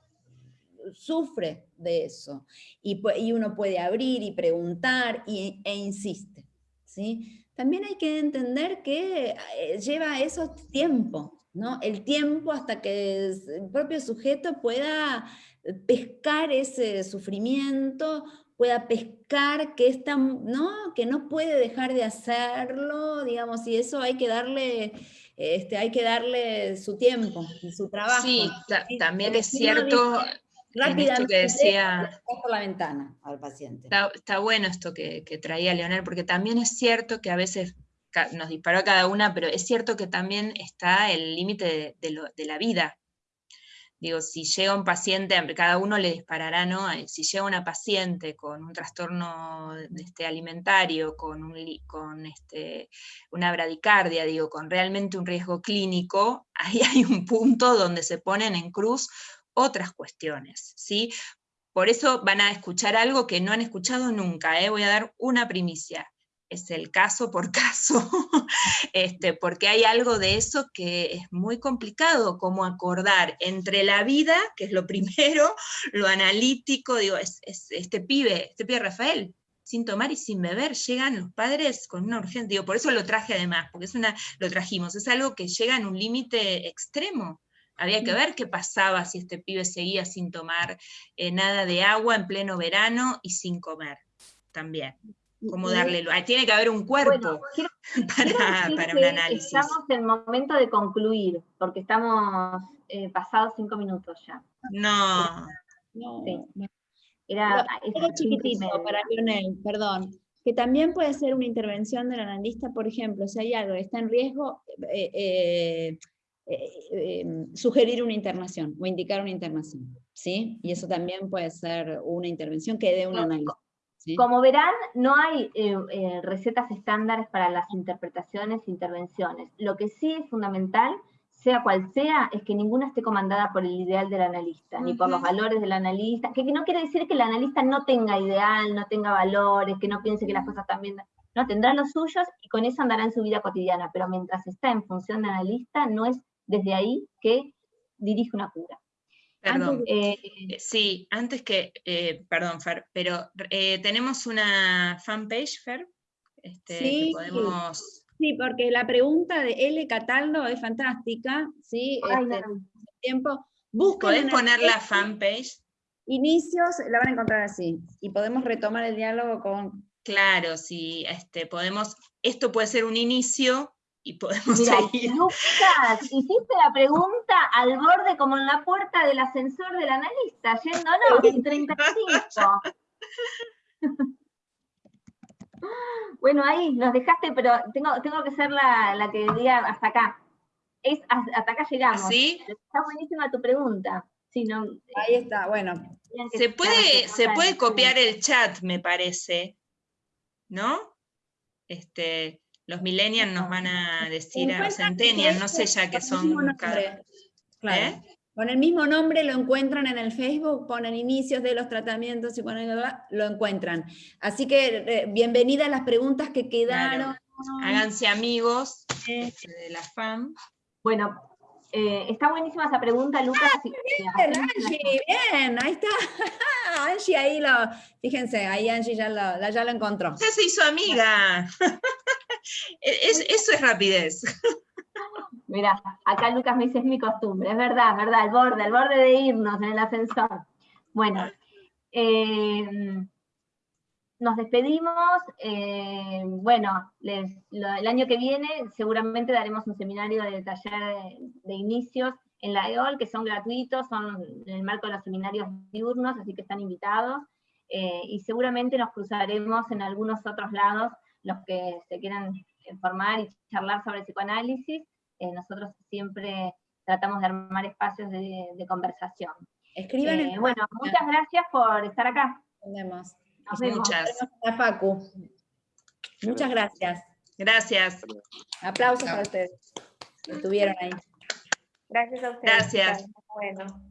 sufre de eso. Y, uno puede abrir y preguntar y, e insiste. ¿sí? También hay que entender que eh, lleva eso tiempo, ¿no? El tiempo hasta que el propio sujeto pueda pescar ese sufrimiento, pueda pescar que, está, ¿no? que no puede dejar de hacerlo, digamos, y eso hay que darle, este, hay que darle su tiempo y su trabajo. Sí, también es cierto, rápidamente que decía, por la ventana al paciente. Está, bueno esto que, traía Leonel, porque también es cierto que a veces nos disparó a cada una, pero es cierto que también está el límite de, la vida. Digo, si llega un paciente, cada uno le disparará, ¿no? Eh, si llega una paciente con un trastorno este, alimentario, con, un, con este, una bradicardia, digo, con realmente un riesgo clínico, ahí hay un punto donde se ponen en cruz otras cuestiones, ¿sí? Por eso van a escuchar algo que no han escuchado nunca, ¿eh? voy a dar una primicia, es el caso por caso, este, porque hay algo de eso que es muy complicado, como acordar entre la vida, que es lo primero, lo analítico, digo, es, este pibe, este pibe Rafael, sin tomar y sin beber, llegan los padres con una urgencia, digo, por eso lo traje además, porque es una, lo trajimos, es algo que llega en un límite extremo, había que ver qué pasaba si este pibe seguía sin tomar eh, nada de agua en pleno verano y sin comer también. Cómo darle, tiene que haber un cuerpo para, un análisis. Estamos en el momento de concluir, porque estamos eh, pasados cinco minutos ya. No. no. Era, chiquitito para Lionel, perdón que también puede ser una intervención del analista, por ejemplo, si hay algo que está en riesgo, eh, eh, sugerir una internación o indicar una internación, ¿sí? Y eso también puede ser una intervención que dé un análisis. Como verán, no hay eh, eh, recetas estándares para las interpretaciones e intervenciones. Lo que sí es fundamental, sea cual sea, es que ninguna esté comandada por el ideal del analista, ni por los valores del analista, que, no quiere decir que el analista no tenga ideal, no tenga valores, que no piense que las cosas bien, no, tendrá los suyos y con eso andará en su vida cotidiana, pero mientras está en función de analista, no es desde ahí que dirige una cura. Perdón, eh, sí, antes que, eh, perdón Fer, pero eh, tenemos una fanpage, Fer, este, sí, podemos... Sí, porque la pregunta de L. Cataldo es fantástica, ¿sí? Este, tiempo. ¿Podés poner la fanpage? Inicios, la van a encontrar así, y podemos retomar el diálogo con... Claro, sí, este, podemos, esto puede ser un inicio y podemos seguir. Lucas, hiciste la pregunta al borde como en la puerta del ascensor del analista, yéndonos en 35. bueno, ahí nos dejaste, pero tengo, tengo que ser la, la que diga hasta acá. es, hasta acá llegamos. ¿Sí? Está buenísima tu pregunta. Sí, no, Ahí está, bueno. Se puede, se puede copiar el chat, me parece, ¿no? Este, los millennials nos van a decir, a centennials, no sé ya que son... cada-. Claro. ¿Eh? Con el mismo nombre lo encuentran en el Facebook, ponen inicios de los tratamientos y ponen, lo encuentran. Así que eh, bienvenida a las preguntas que quedaron. Háganse amigos Eh, de la FAM. Bueno, eh, está buenísima esa pregunta, Lucas. si- si Ah, Bien, Angie, bien, ahí está. Angie ahí lo, fíjense, ahí Angie ya lo, la- ya lo encontró. Ya se hizo amiga. E- es- eso es rapidez. Mira, acá Lucas me dice, es mi costumbre, es verdad, verdad, el borde, el borde de irnos en el ascensor. Bueno, eh, nos despedimos, eh, bueno, les- lo- el año que viene seguramente daremos un seminario de taller de, de inicios en la EOL, que son gratuitos, son en el marco de los seminarios diurnos, así que están invitados, eh, y seguramente nos cruzaremos en algunos otros lados, los que se quieran formar y charlar sobre psicoanálisis, eh, nosotros siempre tratamos de armar espacios de, de conversación. Escriban Eh, en bueno, muchas gracias por estar acá. Nos vemos. Muchas. A Facu. Muchas gracias. Gracias. Aplausos para ustedes. Estuvieron ahí. Gracias a ustedes. Gracias. Bueno.